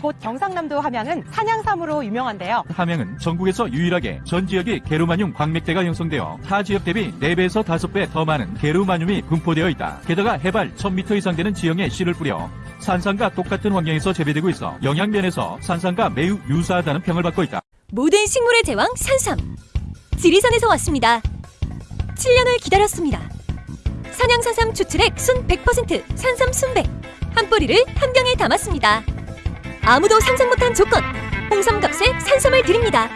이곳 경상남도 함양은 산양삼으로 유명한데요. 함양은 전국에서 유일하게 전 지역이 게르마늄 광맥대가 형성되어 타 지역 대비 4배에서 5배 더 많은 게르마늄이 분포되어 있다. 게다가 해발 1000m 이상 되는 지형에 씨를 뿌려 산삼과 똑같은 환경에서 재배되고 있어 영양면에서 산삼과 매우 유사하다는 평을 받고 있다. 모든 식물의 제왕 산삼. 지리산에서 왔습니다. 7년을 기다렸습니다. 산양산삼 추출액 순 100% 산삼 순백. 한 뿌리를 한 병에 담았습니다. 아무도 상상 못한 조건. 홍삼값에 산삼을 드립니다.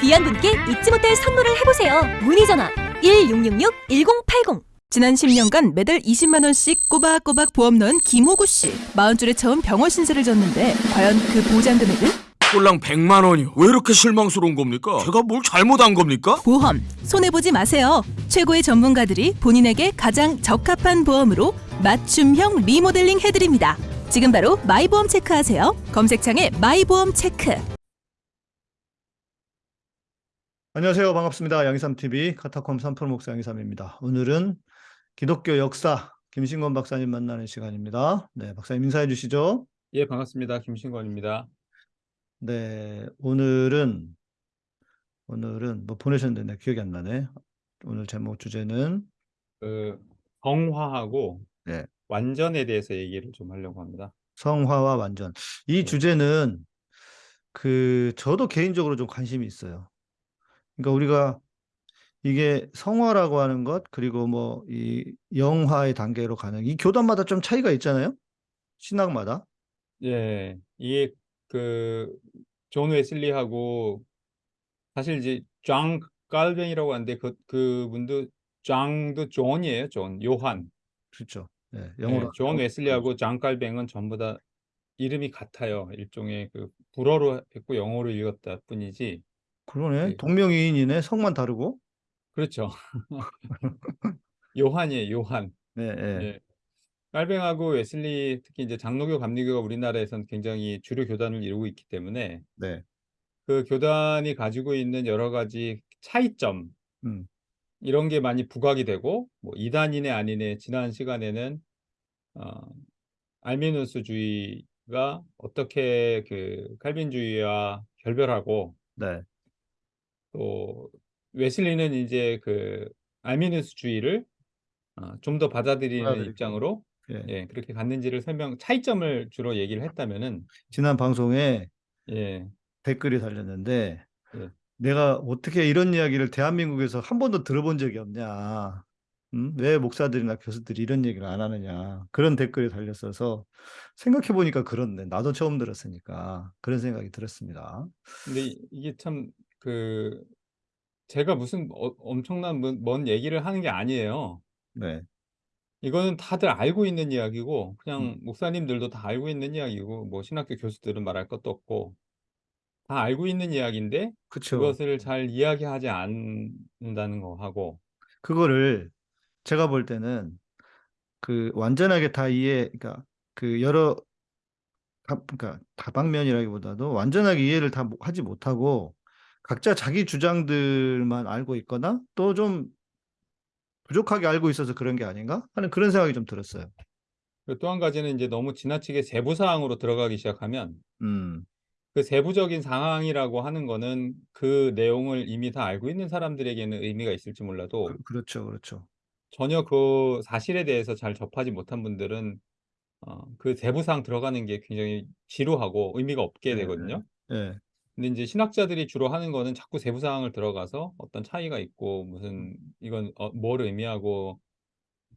귀한 분께 잊지 못할 선물을 해보세요. 문의 전화 1666-1080. 지난 10년간 매달 20만 원씩 꼬박꼬박 보험 넣은 김호구 씨. 마흔줄에 처음 병원 신세를 졌는데 과연 그 보장 금액은? 꼴랑 100만 원이요. 왜 이렇게 실망스러운 겁니까? 제가 뭘 잘못한 겁니까? 보험 손해 보지 마세요. 최고의 전문가들이 본인에게 가장 적합한 보험으로 맞춤형 리모델링 해드립니다. 지금 바로 마이보험 체크하세요. 검색창에 마이보험 체크. 안녕하세요. 반갑습니다. 양희삼TV 카타콤 3프로 목사 양희삼입니다. 오늘은 기독교 역사 김신권 박사님 만나는 시간입니다. 네, 박사님 인사해 주시죠. 예, 반갑습니다. 김신권입니다. 네, 오늘은 오늘은 뭐 보내셨는데 기억이 안 나네. 오늘 제목 주제는 그 성화하고 네. 완전에 대해서 얘기를 좀 하려고 합니다. 성화와 완전. 이 네. 주제는 그 저도 개인적으로 좀 관심이 있어요. 그러니까 우리가 이게 성화라고 하는 것 그리고 뭐 이 영화의 단계로 가는 이 교단마다 좀 차이가 있잖아요. 신학마다. 예, 이게 그존 웨슬리하고 사실 이제 장 깔뱅이라고 하는데 그 그분도 장도 존이에요. 존 요한. 그렇죠. 예, 예, 영어로 존 웨슬리하고 장 깔뱅은 전부 다 이름이 같아요. 일종의 그 불어로 했고 영어로 읽었다 뿐이지. 그러네. 예. 동명이인이네. 성만 다르고. 그렇죠. 요한이에요. 요한. 네, 예. 예. 깔뱅하고 웨슬리 특히 이제 장로교 감리교가 우리나라에서는 굉장히 주류 교단을 이루고 있기 때문에 네. 그 교단이 가지고 있는 여러 가지 차이점 음. 이런 게 많이 부각이 되고 뭐 이단이네 아니네 지난 시간에는 어, 알미누스주의가 어떻게 그 칼빈주의와 결별하고 네. 또 웨슬리는 이제 그 알미누스주의를 어, 좀 더 받아들이는 받아들이고. 입장으로 예. 예, 그렇게 갔는지를 설명 차이점을 주로 얘기를 했다면은 지난 방송에 예, 댓글이 달렸는데 예. 내가 어떻게 이런 이야기를 대한민국에서 한 번도 들어본 적이 없냐. 음? 왜 목사들이나 교수들이 이런 얘기를 안 하느냐. 그런 댓글이 달렸어서 생각해 보니까 그렇네. 나도 처음 들었으니까 그런 생각이 들었습니다. 근데 이- 이게 참 그 제가 무슨 어, 엄청난 먼, 먼 얘기를 하는 게 아니에요. 네. 이거는 다들 알고 있는 이야기고 음. 그냥 목사님들도 다 알고 있는 이야기고 뭐 신학교 교수들은 말할 것도 없고 다 알고 있는 이야기인데 그쵸. 그것을 잘 이야기하지 않는다는 거 하고 그거를 제가 볼 때는 그 완전하게 다 이해, 그러니까 그 여러 다, 그러니까 다방면이라기보다도 완전하게 이해를 다 못- 하지 못하고 각자 자기 주장들만 알고 있거나 또 좀 부족하게 알고 있어서 그런 게 아닌가 하는 그런 생각이 좀 들었어요. 또 한 가지는 이제 너무 지나치게 세부 사항으로 들어가기 시작하면 음, 그 세부적인 상황이라고 하는 거는 그 내용을 이미 다 알고 있는 사람들에게는 의미가 있을지 몰라도 그, 그렇죠, 그렇죠. 전혀 그 사실에 대해서 잘 접하지 못한 분들은 어, 그 세부 사항 들어가는 게 굉장히 지루하고 의미가 없게 네, 되거든요. 예, 근데 이제 신학자들이 주로 하는 거는 자꾸 세부 사항을 들어가서 어떤 차이가 있고 음. 무슨 이건 어, 뭘 의미하고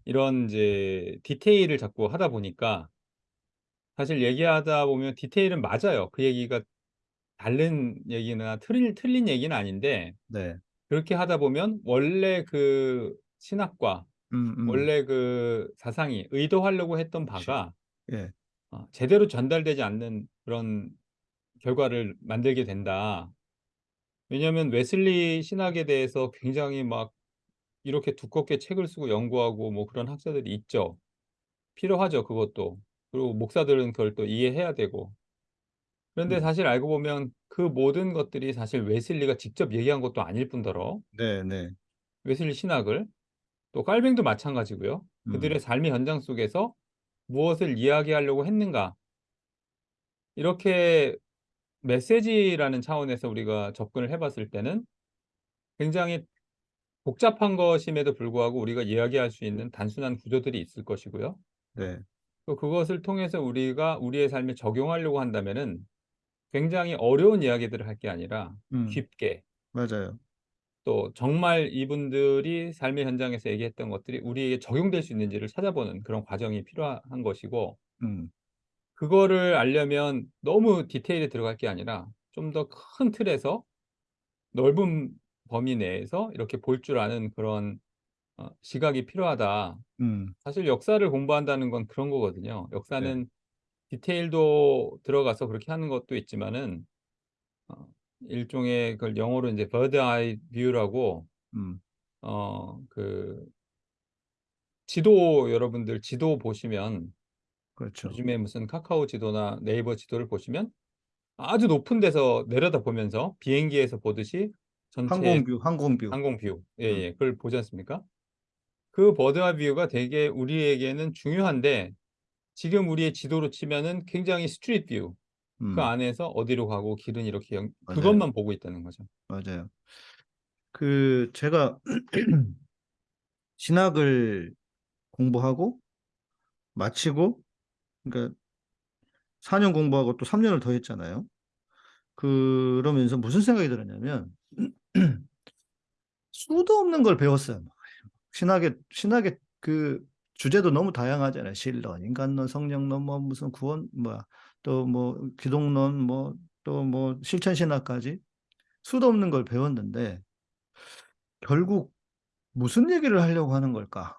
이런 이제 디테일을 자꾸 하다 보니까 사실 얘기하다 보면 디테일은 맞아요. 그 얘기가 다른 얘기나 틀린, 틀린 얘기는 아닌데 네, 그렇게 하다 보면 원래 그 신학과 음, 음, 원래 그 사상이 의도하려고 했던 바가 예, 어, 제대로 전달되지 않는 그런 결과를 만들게 된다. 왜냐하면 웨슬리 신학에 대해서 굉장히 막 이렇게 두껍게 책을 쓰고 연구하고 뭐 그런 학자들이 있죠. 필요하죠, 그것도. 그리고 목사들은 그걸 또 이해해야 되고. 그런데 음. 사실 알고 보면 그 모든 것들이 사실 웨슬리가 직접 얘기한 것도 아닐 뿐더러 네, 네, 웨슬리 신학을 또 깔뱅도 마찬가지고요. 그들의 음, 삶의 현장 속에서 무엇을 이야기하려고 했는가 이렇게 메시지라는 차원에서 우리가 접근을 해 봤을 때는 굉장히 복잡한 것임에도 불구하고 우리가 이야기할 수 있는 단순한 구조들이 있을 것이고요. 네. 또 그것을 통해서 우리가 우리의 삶에 적용하려고 한다면은 굉장히 어려운 이야기들을 할 게 아니라 음. 쉽게 맞아요. 또 정말 이분들이 삶의 현장에서 얘기했던 것들이 우리에게 적용될 수 있는지를 찾아보는 그런 과정이 필요한 것이고 음. 그거를 알려면 너무 디테일에 들어갈 게 아니라 좀 더 큰 틀에서 넓은 범위 내에서 이렇게 볼 줄 아는 그런 어 시각이 필요하다. 음. 사실 역사를 공부한다는 건 그런 거거든요. 역사는 디테일도 들어가서 그렇게 하는 것도 있지만은 어 일종의 그걸 영어로 인제 bird eye view라고 음. 어그 지도 여러분들 지도 보시면 그렇죠. 요즘에 무슨 카카오 지도나 네이버 지도를 보시면 아주 높은 데서 내려다 보면서 비행기에서 보듯이 전체 항공view, 항공view. 항공 view 음. 예예 그걸 보지 않습니까? 그 bird eye view가 되게 우리에게는 중요한데 지금 우리의 지도로 치면은 굉장히 street view. 그 음. 안에서 어디로 가고 길은 이렇게 연. 그것만 보고 있다는 거죠. 맞아요. 그 제가 신학을 공부하고 마치고 그러니까 4년 공부하고 또 3 년을 더 했잖아요. 그러면서 무슨 생각이 들었냐면 수도 없는 걸 배웠어요. 신학의 신학의 그 주제도 너무 다양하잖아요. 신론, 인간론, 성령론, 뭐 무슨 구원 뭐야 또 뭐 기독론 뭐 또 뭐 실천 신학까지 수도 없는 걸 배웠는데 결국 무슨 얘기를 하려고 하는 걸까?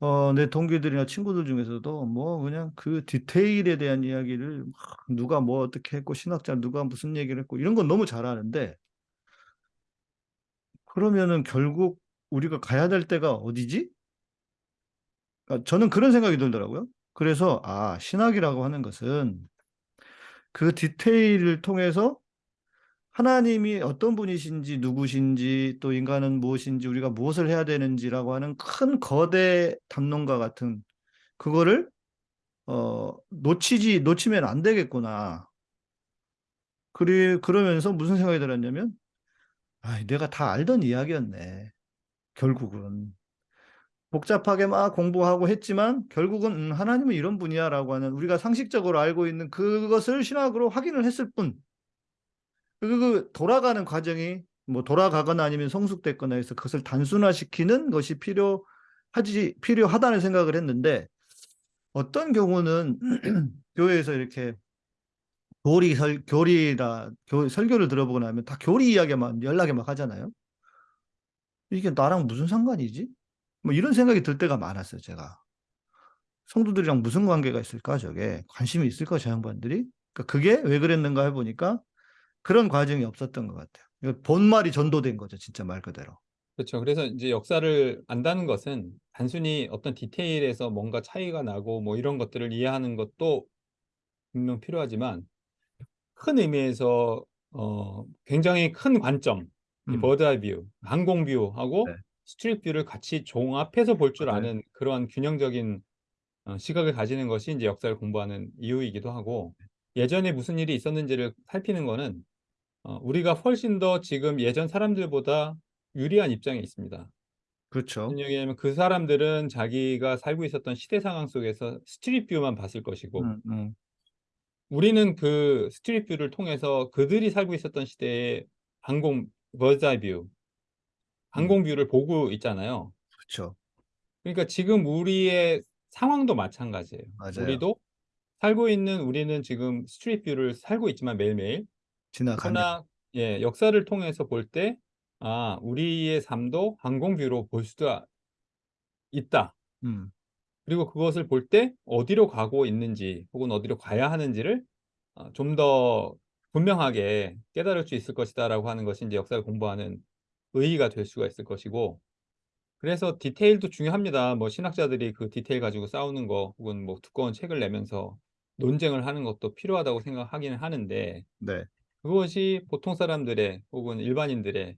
어 내 동기들이나 친구들 중에서도 뭐 그냥 그 디테일에 대한 이야기를 막 누가 뭐 어떻게 했고 신학자 누가 무슨 얘기를 했고 이런 건 너무 잘 아는데 그러면은 결국 우리가 가야 될 때가 어디지? 그러니까 저는 그런 생각이 들더라고요. 그래서 '아 신학이라고 하는 것은 그 디테일을 통해서 하나님이 어떤 분이신지 누구신지 또 인간은 무엇인지 우리가 무엇을 해야 되는지라고 하는 큰 거대 담론과 같은 그거를 어 놓치지 놓치면 안 되겠구나.' 그리 그러면서 무슨 생각이 들었냐면 '아이 내가 다 알던 이야기였네 결국은.' 복잡하게 막 공부하고 했지만 결국은 '음 하나님은 이런 분이야.'라고 하는 우리가 상식적으로 알고 있는 그것을 신학으로 확인을 했을 뿐. 그그 돌아가는 과정이 뭐 돌아가거나 아니면 성숙됐거나 해서 그것을 단순화시키는 것이 필요하지 필요하다는 생각을 했는데 어떤 경우는 교회에서 이렇게 교리 설 교리라 교 설교를 들어보고 나면 다 교리 이야기만 연락에 막 하잖아요. ' 이게 나랑 무슨 상관이지?' 뭐 이런 생각이 들 때가 많았어요 제가. '성도들이랑 무슨 관계가 있을까 저게? 관심이 있을까 저 양반들이?' 그러니까 그게 왜 그랬는가 해 보니까 그런 과정이 없었던 것 같아요. 그 본말이 전도된 거죠 진짜 말 그대로. 그렇죠. 그래서 인제 역사를 안다는 것은 단순히 어떤 디테일에서 뭔가 차이가 나고 뭐 이런 것들을 이해하는 것도 분명 필요하지만 큰 의미에서 어 굉장히 큰 관점 이 음. bird eye view, 항공 view하고 네. street view를 같이 종합해서 볼줄 맞아요. 아는 그러한 균형적인 어 시각을 가지는 것이 인제 역사를 공부하는 이유이기도 하고 예전에 무슨 일이 있었는지를 살피는 거는 어 우리가 훨씬 더 지금 예전 사람들보다 유리한 입장에 있습니다. 그렇죠. 그 사람들은 자기가 살고 있었던 시대 상황 속에서 street view만 봤을 것이고 음 음. 우리는 그 street view를 통해서 그들이 살고 있었던 시대의 항공 eye view 항공 view를 보고 있잖아요. 그렇죠. 그러니까 지금 우리의 상황도 마찬가지예요. 맞아요. 우리도 살고 있는 우리는 지금 street view를 살고 있지만 매일매일 지나가면. 그러나 예 역사를 통해서 볼 때 '아 우리의 삶도 항공 view로 볼 수가 있다.' 음. 그리고 그것을 볼 때 어디로 가고 있는지 혹은 어디로 가야 하는지를 어좀더 분명하게 깨달을 수 있을 것이다 라고 하는 것이 인제 역사를 공부하는 의의가 될 수가 있을 것이고 그래서 디테일도 중요합니다. 뭐 신학자들이 그 디테일 가지고 싸우는 거 혹은 뭐 두꺼운 책을 내면서 논쟁을 하는 것도 필요하다고 생각하기는 하는데 네. 그것이 보통 사람들의 혹은 일반인들의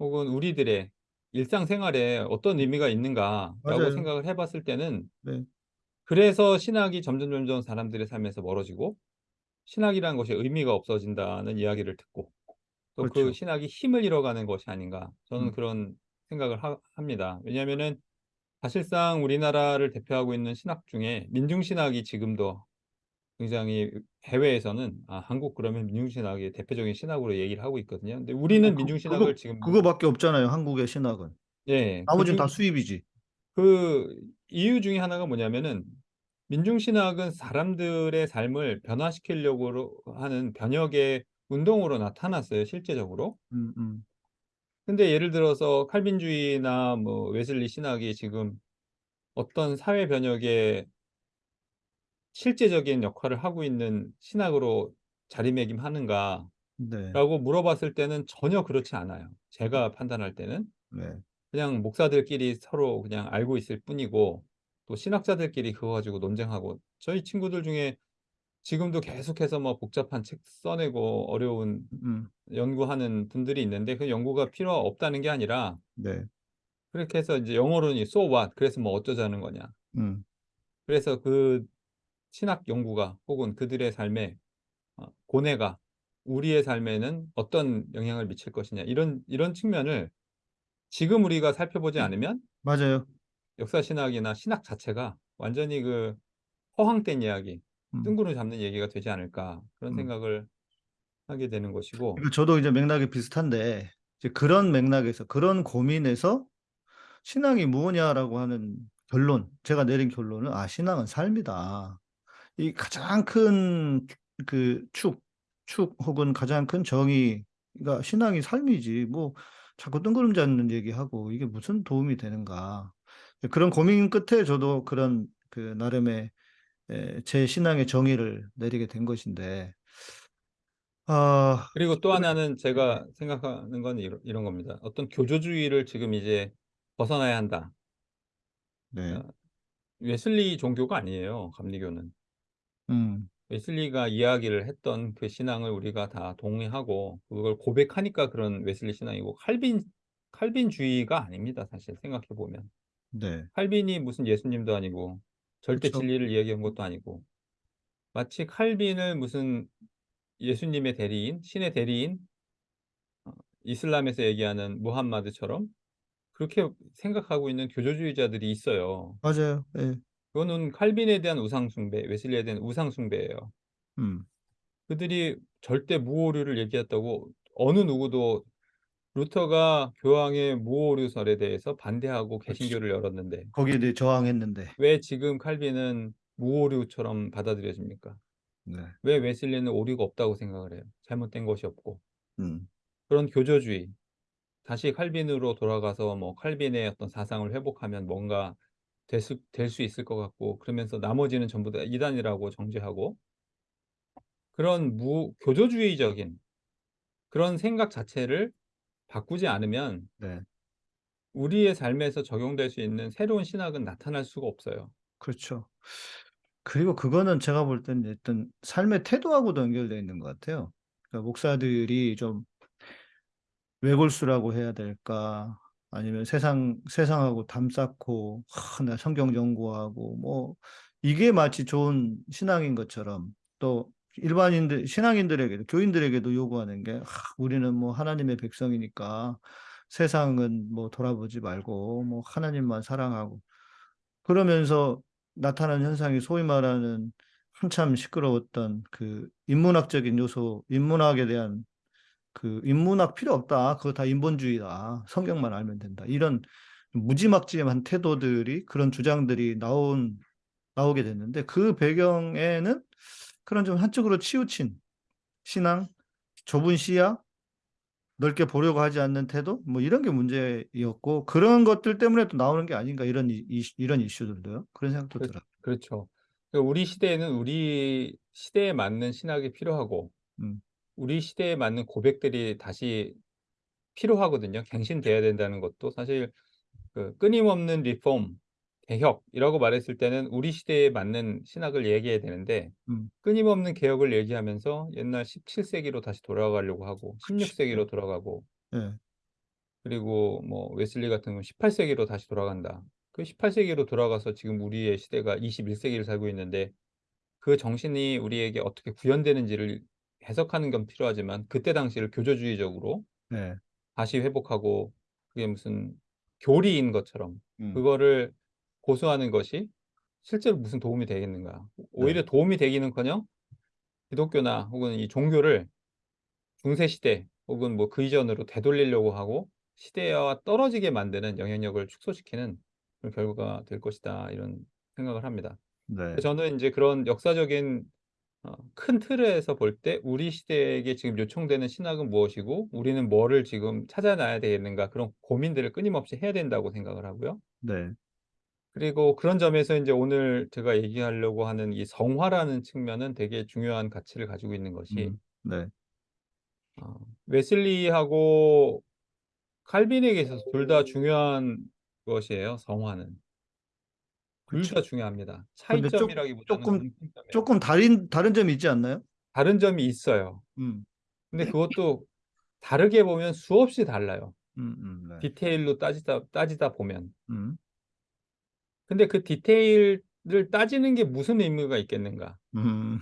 혹은 우리들의 일상생활에 어떤 의미가 있는가라고 맞아요. 생각을 해 봤을 때는 네. 그래서 신학이 점점 점점 사람들의 삶에서 멀어지고 신학이라는 것이 의미가 없어진다는 이야기를 듣고 또그 그렇죠. 신학이 힘을 잃어가는 것이 아닌가 저는 음. 그런 생각을 하, 합니다. 왜냐하면은 사실상 우리나라를 대표하고 있는 신학 중에 민중신학이 지금도 굉장히 해외에서는 아, 한국 그러면 민중신학이 대표적인 신학으로 얘기를 하고 있거든요. 근데 우리는 그- 민중신학을 그거, 지금 그거밖에 없잖아요. 한국의 신학은. 예, 나머지는 그다 중- 수입이지. 그 이유 중에 하나가 뭐냐면은 민중신학은 사람들의 삶을 변화시키려고 하는 변혁의 운동으로 나타났어요, 실제적으로. 음, 음. 근데 예를 들어서 칼빈주의나 뭐 웨슬리 신학이 지금 어떤 사회 변혁에 실제적인 역할을 하고 있는 신학으로 자리매김하는가라고 네. 물어봤을 때는 전혀 그렇지 않아요. 제가 판단할 때는. 네. 그냥 목사들끼리 서로 그냥 알고 있을 뿐이고 또 신학자들끼리 그거 가지고 논쟁하고 저희 친구들 중에 지금도 계속해서 뭐 복잡한 책 써내고 어려운 음. 연구하는 분들이 있는데 그 연구가 필요 없다는 게 아니라 네. 그렇게 해서 이제 영어로는 so what 그래서 뭐 어쩌자는 거냐 음. 그래서 그 신학 연구가 혹은 그들의 삶에 어, 고뇌가 우리의 삶에는 어떤 영향을 미칠 것이냐 이런 이런 측면을 지금 우리가 살펴보지 않으면 맞아요. 역사 신학이나 신학 자체가 완전히 그 허황된 이야기, 음. 뜬구름 잡는 얘기가 되지 않을까 그런 음. 생각을 하게 되는 것이고 그러니까 저도 이제 맥락이 비슷한데 이제 그런 맥락에서 그런 고민에서 신앙이 무엇냐라고 하는 결론, 제가 내린 결론은 아 신앙은 삶이다. 이 가장 큰그 축, 축 혹은 가장 큰 정의가 신앙이 삶이지 뭐 자꾸 뜬구름 잡는 얘기하고 이게 무슨 도움이 되는가. 그런 고민 끝에 저도 그런 그 나름의 에, 제 신앙의 정의를 내리게 된 것인데 아, 그리고 또 하나는 제가 생각하는 건 이런, 이런 겁니다. 어떤 교조주의를 지금 이제 벗어나야 한다. 네. 어, 웨슬리 종교가 아니에요. 감리교는. 음. 웨슬리가 이야기를 했던 그 신앙을 우리가 다 동의하고 그걸 고백하니까 그런 웨슬리 신앙이고 칼빈 칼빈주의가 아닙니다. 사실 생각해 보면 네. 칼빈이 무슨 예수님도 아니고 절대 그쵸. 진리를 이야기한 것도 아니고 마치 칼빈을 무슨 예수님의 대리인, 신의 대리인, 어, 이슬람에서 얘기하는 무함마드처럼 그렇게 생각하고 있는 교조주의자들이 있어요. 맞아요. 예. 그거는 칼빈에 대한 우상숭배, 웨슬리에 대한 우상숭배예요. 음. 그들이 절대 무오류를 얘기했다고 어느 누구도 루터가 교황의 무오류설에 대해서 반대하고 개신교를 열었는데 거기에 대해 저항했는데. 왜 지금 칼빈은 무오류처럼 받아들여집니까? 네. 왜 웨슬리는 오류가 없다고 생각을 해요? 잘못된 것이 없고 음. 그런 교조주의 다시 칼빈으로 돌아가서 뭐 칼빈의 어떤 사상을 회복하면 뭔가 될 수, 될 수 있을 것 같고 그러면서 나머지는 전부 다 이단이라고 정죄하고 그런 무 교조주의적인 그런 생각 자체를 바꾸지 않으면 네. 우리의 삶에서 적용될 수 있는 새로운 신학은 나타날 수가 없어요. 그렇죠. 그리고 그거는 제가 볼 때는 어떤 삶의 태도하고도 연결되어 있는 것 같아요. 그러니까 목사들이 좀 외골수라고 해야 될까? 아니면 세상, 세상하고 담쌓고, 하, 나 성경 연구하고, 뭐, 이게 마치 좋은 신앙인 것처럼 또 일반인들, 신앙인들에게도, 교인들에게도 요구하는 게, 하, 우리는 뭐 하나님의 백성이니까 세상은 뭐 돌아보지 말고, 뭐 하나님만 사랑하고, 그러면서 나타나는 현상이 소위 말하는 한참 시끄러웠던 그 인문학적인 요소, 인문학에 대한 그 인문학 필요 없다. 그거 다 인본주의다. 성경만 알면 된다. 이런 무지막지한 태도들이 그런 주장들이 나온 나오게 됐는데 그 배경에는 그런 좀 한쪽으로 치우친 신앙, 좁은 시야, 넓게 보려고 하지 않는 태도, 뭐 이런 게 문제였고 그런 것들 때문에 또 나오는 게 아닌가 이런 이, 이- 이런 이슈들도요. 그런 생각도 그- 들어요. 그렇죠. 그러니까 우리 시대에는 우리 시대에 맞는 신학이 필요하고 음. 우리 시대에 맞는 고백들이 다시 필요하거든요. 갱신돼야 된다는 것도 사실 그 끊임없는 리폼, 개혁이라고 말했을 때는 우리 시대에 맞는 신학을 얘기해야 되는데 음. 끊임없는 개혁을 얘기하면서 옛날 17세기로 다시 돌아가려고 하고 16세기로 돌아가고 예. 그리고 뭐 웨슬리 같은 경우는 18세기로 다시 돌아간다. 그 18세기로 돌아가서 지금 우리의 시대가 21세기를 살고 있는데 그 정신이 우리에게 어떻게 구현되는지를 해석하는 건 필요하지만 그때 당시를 교조주의적으로 네. 다시 회복하고 그게 무슨 교리인 것처럼 음. 그거를 고수하는 것이 실제로 무슨 도움이 되겠는가. 오히려 도움이 되기는커녕 기독교나 혹은 이 종교를 중세 시대 혹은 뭐 그 이전으로 되돌리려고 하고 시대와 떨어지게 만드는 영향력을 축소시키는 그런 결과가 될 것이다. 이런 생각을 합니다. 네. 저는 인제 그런 역사적인 어큰 틀에서 볼 때 '우리 시대에게 지금 요청되는 신학은 무엇이고 우리는 뭐를 지금 찾아놔야 되겠는가.' 그런 고민들을 끊임없이 해야 된다고 생각을 하고요. 네. 그리고 그런 점에서 인제 오늘 제가 얘기하려고 하는 이 성화라는 측면은 되게 중요한 가치를 가지고 있는 것이 음. 네. 어 웨슬리하고 칼빈에게 있어서 둘 다 중요한 것이에요, 성화는. 둘. 다 중요합니다. 차이점이라기보다는 쪼끔 공통점이에요. 쪼끔 다른 다른 점이 있지 않나요? 다른 점이 있어요. 음. 근데 그것도 다르게 보면 수없이 달라요. 음 음 네. 디테일로 따지다 따지다 보면. 음. 근데 그 디테일을 따지는 게 무슨 의미가 있겠는가. 음.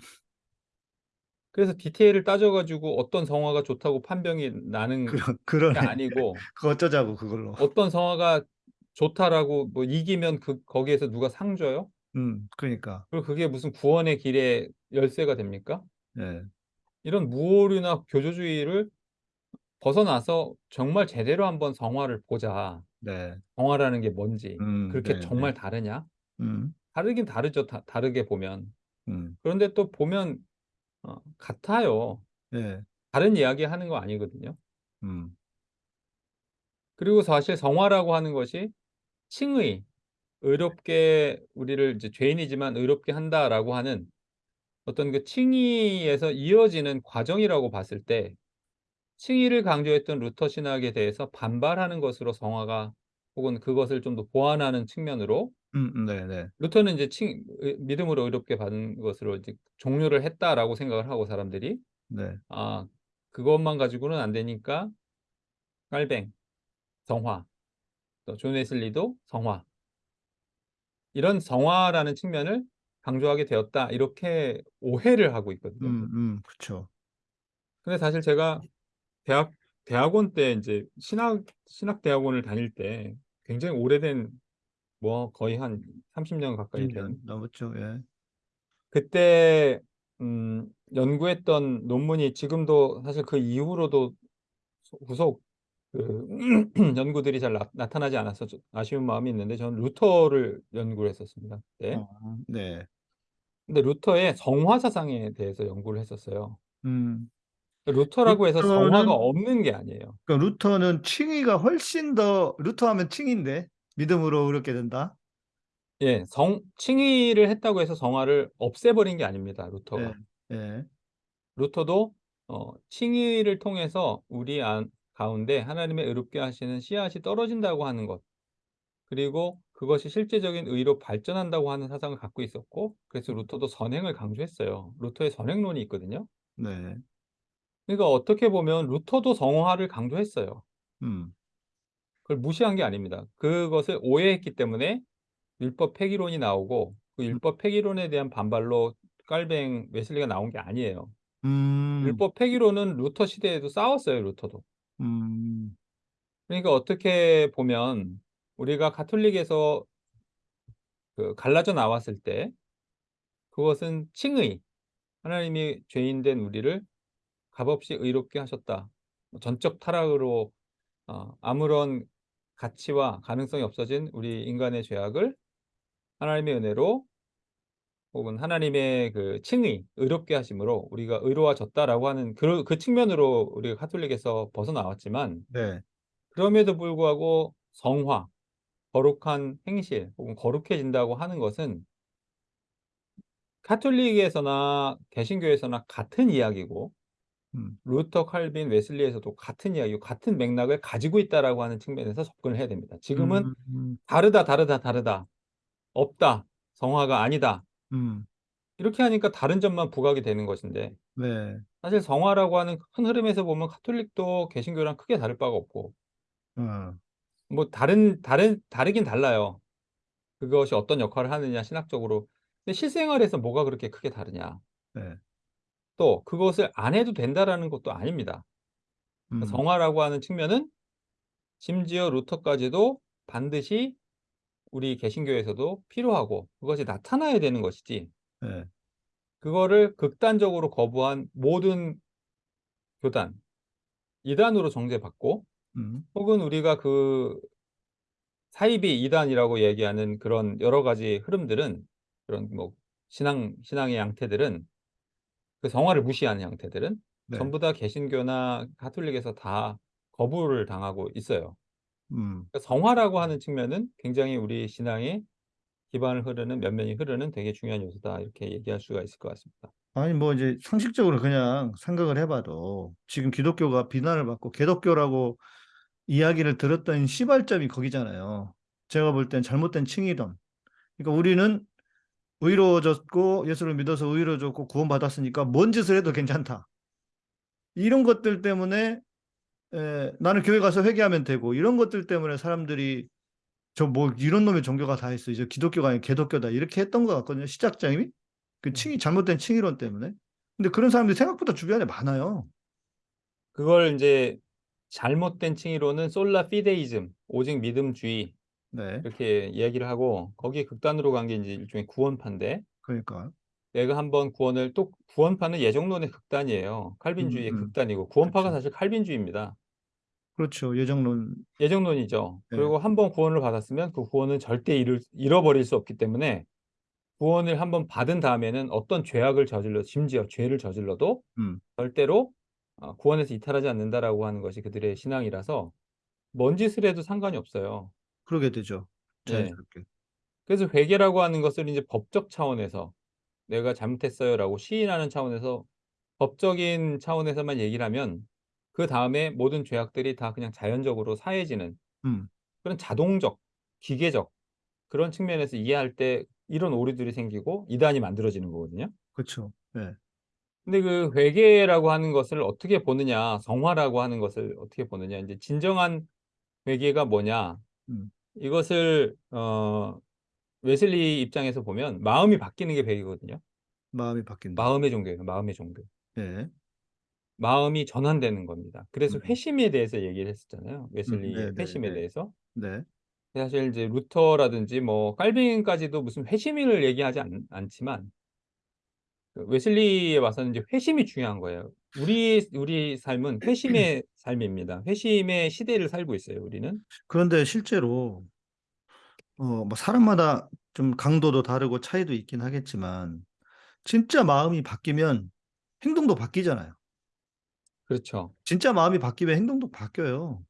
그래서 디테일을 따져 가지고 어떤 성화가 좋다고 판명이 나는 그러 게 그러네. 아니고 그 어쩌자고 그걸로. 어떤 성화가 좋다라고 뭐 이기면 그 거기에서 누가 상 줘요? 음. 그러니까. 그리고 그게 무슨 구원의 길의 열쇠가 됩니까? 네. 이런 무오류나 교조주의를 벗어나서 정말 제대로 한번 성화를 보자. 네. 성화라는 게 뭔지. 음. 그렇게 네네. 정말 다르냐? 음. 다르긴 다르죠, 다 다르게 보면. 음. 그런데 또 보면 어 같아요. 네. 다른 이야기 하는 거 아니거든요. 음. 그리고 사실 성화라고 하는 것이 칭의, 의롭게 우리를 이제 "죄인이지만 의롭게 한다."라고 하는 어떤 그 칭의에서 이어지는 과정이라고 봤을 때 칭의를 강조했던 루터 신학에 대해서 반발하는 것으로 성화가 혹은 그것을 좀 더 보완하는 측면으로 음음 네네. 루터는 이제 칭의 "믿음으로 의롭게 받은 것으로 이제 종료를 했다."라고 생각을 하고 사람들이 네. 아 그것만 가지고는 안 되니까 깔뱅, 성화, 또존 웨슬리도 성화. 이런 성화라는 측면을 강조하게 되었다. 이렇게 오해를 하고 있거든요. 음 음 그쵸. 근데 사실 제가 대학 대학원 때 인제 신학 신학 대학원을 다닐 때 굉장히 오래된 뭐 거의 한 30년 가까이 20된년 넘었죠. 예. 그때 음 연구했던 논문이 지금도 사실 그 이후로도 소 후속 그 연구들이 잘나 나타나지 않아서 좀 아쉬운 마음이 있는데 저는 루터를 연구를 했었습니다 그때. 어 네. 근데 루터의 성화 사상에 대해서 연구를 했었어요. 음. 루터라고 해서 성화가 루터는 없는 게 아니에요. 그러니까 루터는 칭의가 훨씬 더 루터 하면 칭의인데 믿음으로 의롭게 된다. 예. 성 칭의를 했다고 해서 성화를 없애버린 게 아닙니다, 예. 루터가. 예. 루터도 어 칭의를 통해서 우리 안 가운데 하나님의 의롭게 하시는 씨앗이 떨어진다고 하는 것 그리고 그것이 실제적인 의로 발전한다고 하는 사상을 갖고 있었고 그래서 루터도 선행을 강조했어요. 루터의 선행론이 있거든요. 네. 그러니까 어떻게 보면 루터도 성화를 강조했어요. 음. 그걸 무시한 게 아닙니다. 그것을 오해했기 때문에 율법 폐기론이 나오고 그 음. 율법 폐기론에 대한 반발로 깔뱅 웨슬리가 나온 게 아니에요. 음. 율법 폐기론은 루터 시대에도 싸웠어요, 루터도. 음. 그러니까 어떻게 보면 우리가 가톨릭에서 그 갈라져 나왔을 때 그것은 칭의, 하나님이 죄인 된 우리를 값없이 의롭게 하셨다. 뭐 전적 타락으로 어 아무런 가치와 가능성이 없어진 우리 인간의 죄악을 하나님의 은혜로 혹은 하나님의 그 칭의, 의롭게 하심으로 우리가 의로워졌다라고 하는 그 그 측면으로 우리가 가톨릭에서 벗어나왔지만 네. 그럼에도 불구하고 성화, 거룩한 행실 혹은 거룩해진다고 하는 것은 가톨릭에서나 개신교에서나 같은 이야기고 음. 루터, 칼빈, 웨슬리에서도 같은 이야기고 같은 맥락을 가지고 있다라고 하는 측면에서 접근을 해야 됩니다. 지금은 음. 다르다, 다르다, 다르다. 없다. 성화가 아니다. 음. 이렇게 하니까 다른 점만 부각이 되는 것인데 네. 사실 성화라고 하는 큰 흐름에서 보면 가톨릭도 개신교랑 크게 다를 바가 없고 어. 뭐 다른 다른 다르긴 달라요. 그것이 어떤 역할을 하느냐 신학적으로. 근데 실생활에서 뭐가 그렇게 크게 다르냐. 네. 또 그것을 안 해도 된다라는 것도 아닙니다. 음. 성화라고 하는 측면은 심지어 루터까지도 반드시 우리 개신교에서도 필요하고 그것이 나타나야 되는 것이지 네. 그거를 극단적으로 거부한 모든 교단, 이단으로 정죄받고 음. 혹은 우리가 그 사이비 이단이라고 얘기하는 그런 여러 가지 흐름들은 그런 뭐 신앙 신앙의 양태들은 그 성화를 무시하는 양태들은 네. 전부 다 개신교나 가톨릭에서 다 거부를 당하고 있어요. 음. 그러니까 성화라고 하는 측면은 굉장히 우리 신앙의 기반을 흐르는 면면이 흐르는 되게 중요한 요소다 이렇게 얘기할 수가 있을 것 같습니다. 아니 뭐 이제 상식적으로 그냥 생각을 해봐도 지금 기독교가 비난을 받고 개독교라고 이야기를 들었던 시발점이 거기잖아요. 제가 볼 땐 잘못된 칭이론. 그러니까 우리는 의로워졌고 예수를 믿어서 의로워졌고 구원받았으니까 뭔 짓을 해도 괜찮다. 이런 것들 때문에 에, 나는 교회 가서 회개하면 되고 이런 것들 때문에 사람들이 저 뭐 이런 놈의 종교가 다 있어. 이제 기독교가 아니라 개독교다. 이렇게 했던 것 같거든요. 시작점이. 그 칭이 잘못된 칭이론 때문에. 근데 그런 사람들이 생각보다 주변에 많아요. 그걸 이제 잘못된 칭의로는 솔라 피데이즘, 오직 믿음주의 네. 이렇게 이야기를 하고 거기에 극단으로 간 게 이제 일종의 구원파인데 그러니까. 내가 한번 구원을 또 구원파는 예정론의 극단이에요. 칼빈주의의 음, 음. 극단이고 구원파가 그쵸. 사실 칼빈주의입니다. 그렇죠. 예정론. 예정론이죠. 네. 그리고 한번 구원을 받았으면 그 구원은 절대 잃을, 잃어버릴 수 없기 때문에 구원을 한번 받은 다음에는 어떤 죄악을 저질러 심지어 죄를 저질러도 음. 절대로 어, 구원에서 이탈하지 않는다라고 하는 것이 그들의 신앙이라서 뭔 짓을 해도 상관이 없어요. 그러게 되죠. 네. 자연스럽게. 그래서 회개라고 하는 것을 이제 법적 차원에서 내가 잘못했어요라고 시인하는 차원에서 법적인 차원에서만 얘기를 하면 그 다음에 모든 죄악들이 다 그냥 자연적으로 사해지는 음. 그런 자동적, 기계적 그런 측면에서 이해할 때 이런 오류들이 생기고 이단이 만들어지는 거거든요. 그렇죠. 네. 근데 그 회개라고 하는 것을 어떻게 보느냐, 성화라고 하는 것을 어떻게 보느냐, 이제 진정한 회개가 뭐냐, 음. 이것을 어 웨슬리 입장에서 보면 마음이 바뀌는 게 회개거든요. 마음이 바뀐다. 마음의 종교예요. 마음의 종교. 네. 마음이 전환되는 겁니다. 그래서 음. 회심에 대해서 얘기를 했었잖아요. 웨슬리의 네, 네, 회심에 네. 대해서. 네. 사실 이제 루터라든지 뭐 칼빈까지도 무슨 회심을 얘기하지 않, 않지만 그 웨슬리에 와서는 이제 회심이 중요한 거예요. 우리 우리 삶은 회심의 삶입니다. 회심의 시대를 살고 있어요. 우리는. 그런데 실제로 어, 뭐 사람마다 좀 강도도 다르고 차이도 있긴 하겠지만 진짜 마음이 바뀌면 행동도 바뀌잖아요. 그렇죠. 진짜 마음이 바뀌면 행동도 바뀌어요.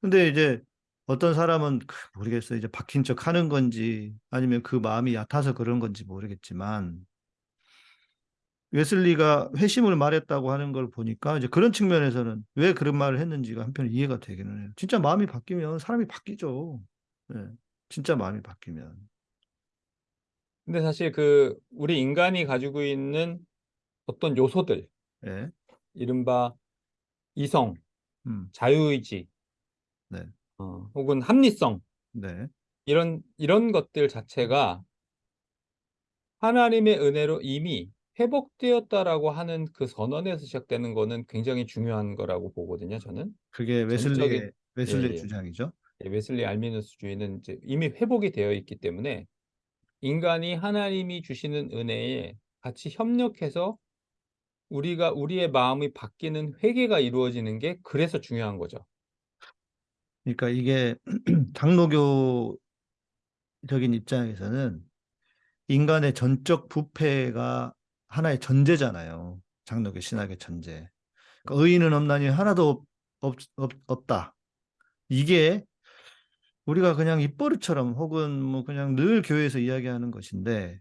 근데 이제 어떤 사람은 그 모르겠어요. 이제 바뀐 척 하는 건지 아니면 그 마음이 얕아서 그런 건지 모르겠지만 웨슬리가 회심을 말했다고 하는 걸 보니까 이제 그런 측면에서는 왜 그런 말을 했는지가 한편 이해가 되기는 해요. 진짜 마음이 바뀌면 사람이 바뀌죠. 네. 진짜 마음이 바뀌면. 근데 사실 그 우리 인간이 가지고 있는 어떤 요소들, 예. 이른바 이성, 음. 자유의지, 네. 어, 혹은 합리성 네. 이런 이런 것들 자체가 하나님의 은혜로 이미 회복되었다라고 하는 그 선언에서 시작되는 거는 굉장히 중요한 거라고 보거든요. 저는 그게 웨슬리의 웨슬리의 예, 예. 주장이죠. 예, 웨슬리 알미누스주의는 이제 이미 회복이 되어 있기 때문에 인간이 하나님이 주시는 은혜에 같이 협력해서 우리가 우리의 마음이 바뀌는 회개가 이루어지는 게 그래서 중요한 거죠. 그러니까 이게 장로교적인 입장에서는 인간의 전적 부패가 하나의 전제잖아요. 장로교 신학의 전제. 그러니까 의인은 없나니 하나도 없, 없, 없다. 이게 우리가 그냥 입버릇처럼 혹은 뭐 그냥 늘 교회에서 이야기하는 것인데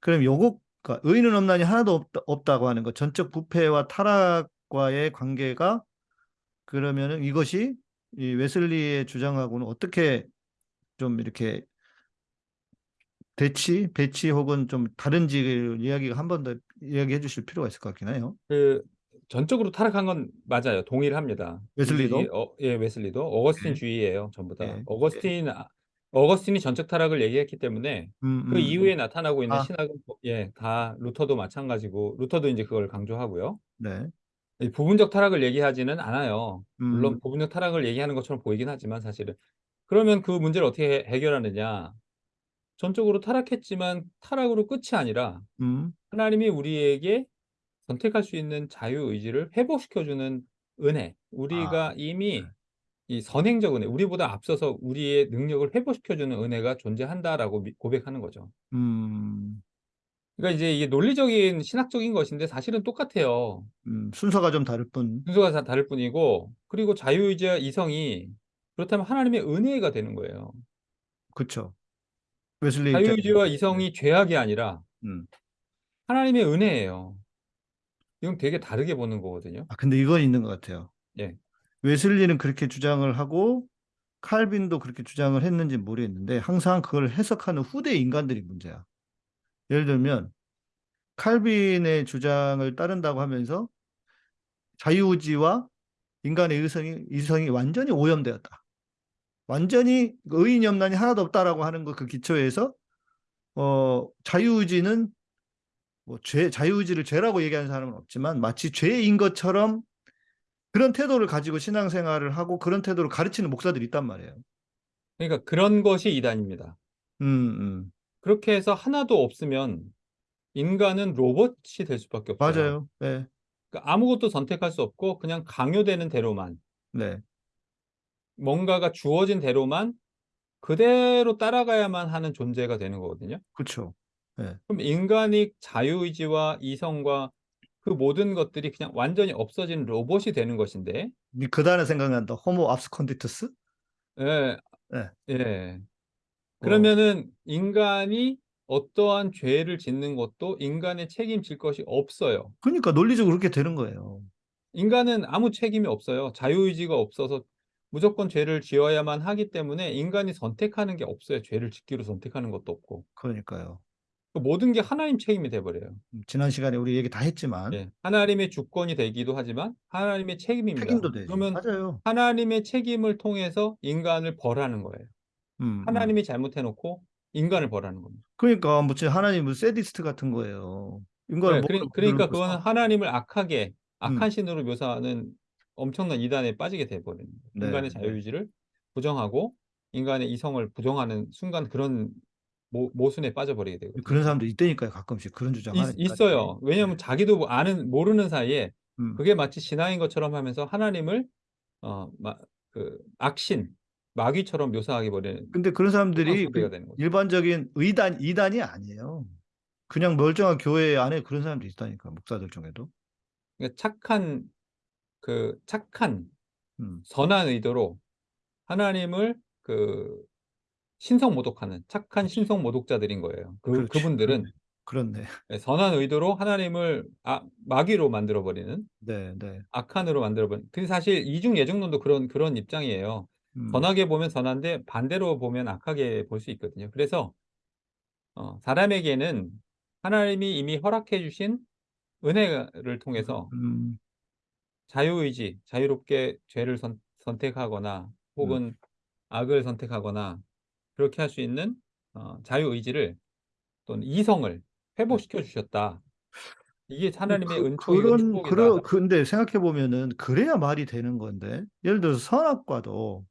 그럼 요거 그러니까 의인은 없나니 하나도 없다, 없다고 하는 것 전적 부패와 타락과의 관계가 그러면은 이것이 이 웨슬리의 주장하고는 어떻게 좀 이렇게 대치, 배치 혹은 좀 다른지 이야기가 한 번 더 이야기해 주실 필요가 있을 것 같긴 해요. 그 전적으로 타락한 건 맞아요. 동의를 합니다. 웨슬리도? 이- 어, 예, 웨슬리도 어거스틴 예. 주의예요. 전부 다. 예. 어거스틴 아- 어거스틴이 전적 타락을 얘기했기 때문에 음, 그 음, 이후에 나타나고 있는 아. 신학은 뭐- 예, 다 루터도 마찬가지고 루터도 이제 그걸 강조하고요. 네. 이 부분적 타락을 얘기하지는 않아요. 물론 음, 부분적 타락을 얘기하는 것처럼 보이긴 하지만 사실은. 그러면 그 문제를 어떻게 해- 해결하느냐? 전적으로 타락했지만 타락으로 끝이 아니라 음, 하나님이 우리에게 선택할 수 있는 자유 의지를 회복시켜주는 은혜. 우리가 아, 이미 이 선행적 은혜, 우리보다 앞서서 우리의 능력을 회복시켜주는 은혜가 존재한다라고 미- 고백하는 거죠. 음, 그러니까 이제 이게 논리적인 신학적인 것인데 사실은 똑같아요. 음, 순서가 좀 다를 뿐. 순서가 다 다를 뿐이고 그리고 자유의지와 이성이 그렇다면 하나님의 은혜가 되는 거예요. 그쵸. 웨슬리 때- 자유의지와 이성이 죄악이 아니라 음. 하나님의 은혜예요. 이건 되게 다르게 보는 거거든요. 아, 근데 이건 있는 것 같아요. 예. 웨슬리는 그렇게 주장을 하고 칼빈도 그렇게 주장을 했는지 모르겠는데 항상 그걸 해석하는 후대 인간들이 문제야. 예를 들면 칼빈의 주장을 따른다고 하면서 자유의지와 인간의 의성이, 이성이 완전히 오염되었다. 완전히 의인 염란이 하나도 없다라고 하는 거그 기초에서 어, 자유의지는 뭐 죄, 자유의지를 죄라고 얘기하는 사람은 없지만 마치 죄인 것처럼 그런 태도를 가지고 신앙생활을 하고 그런 태도를 가르치는 목사들이 있단 말이에요. 그러니까 그런 것이 이단입니다. 음, 음. 그렇게 해서 하나도 없으면 인간은 로봇이 될 수밖에 없어요. 맞아요. 네, 그러니까 아무것도 선택할 수 없고 그냥 강요되는 대로만 네, 뭔가가 주어진 대로만 그대로 따라가야만 하는 존재가 되는 거거든요. 그렇죠. 그럼 인간이 자유의지와 이성과 그 모든 것들이 그냥 완전히 없어진 로봇이 되는 것인데, 그 단어 생각난다. 호모 압스콘디투스? 예, 네. 예. 어, 그러면은 인간이 어떠한 죄를 짓는 것도 인간의 책임질 것이 없어요. 그러니까 논리적으로 그렇게 되는 거예요. 인간은 아무 책임이 없어요. 자유의지가 없어서 무조건 죄를 지어야만 하기 때문에 인간이 선택하는 게 없어요. 죄를 짓기로 선택하는 것도 없고. 그러니까요. 그 모든 게 하나님 책임이 돼버려요. 음, 지난 시간에 우리 얘기 다 했지만 예, 하나님의 주권이 되기도 하지만 하나님의 책임입니다. 책임도 되죠. 그러면 맞아요. 하나님의 책임을 통해서 인간을 벌하는 거예요. 음, 음. 하나님이 잘못해놓고 인간을 벌하는 겁니다. 그러니까 무슨 하나님은 세디스트 같은 거예요. 인간을 네, 그러, 그러니까 거죠. 하나님을 악하게 악한 음. 신으로 묘사하는 엄청난 이단에 빠지게 돼버리는. 네, 인간의 네. 자유의지를 부정하고 인간의 이성을 부정하는 순간 그런 모, 모순에 빠져버리게 되거든요. 그런 사람도 있다니까요. 가끔씩 그런 주장하는 있, 있어요. 왜냐하면 자기도 뭐 아는 모르는 사이에 음. 그게 마치 신앙인 것처럼 하면서 하나님을 어, 마, 그 악신, 마귀처럼 묘사하게 버리는 근데 그런 사람들이 그. 일반적인 의단 이단이 아니에요. 그냥 멀쩡한 교회 안에 그런 사람도 있다니까 목사들 중에도. 그러니까 착한 그 착한 음. 선한 의도로 하나님을 그 신성 모독하는 착한 신성 모독자들인 거예요. 그 그렇지. 그분들은 그렇네. 네, 선한 의도로 하나님을 아, 마귀로 만들어 버리는 네, 네. 악한으로 만들어 버리는. 근데 사실 이중 예중론도 그런 그런 입장이에요. 음. 선하게 보면 선한데 반대로 보면 악하게 볼 수 있거든요. 그래서 어, 사람에게는 하나님이 이미 허락해 주신 은혜를 통해서 음, 자유의지, 자유롭게 죄를 선, 선택하거나 혹은 악을 선택하거나 그렇게 할 수 있는 어, 자유의지를 또는 이성을 회복시켜 주셨다. 이게 하나님의 그, 은총이고 그런 축복이다. 그런 근데 생각해 보면은 그래야 말이 되는 건데 예를 들어서 선악과도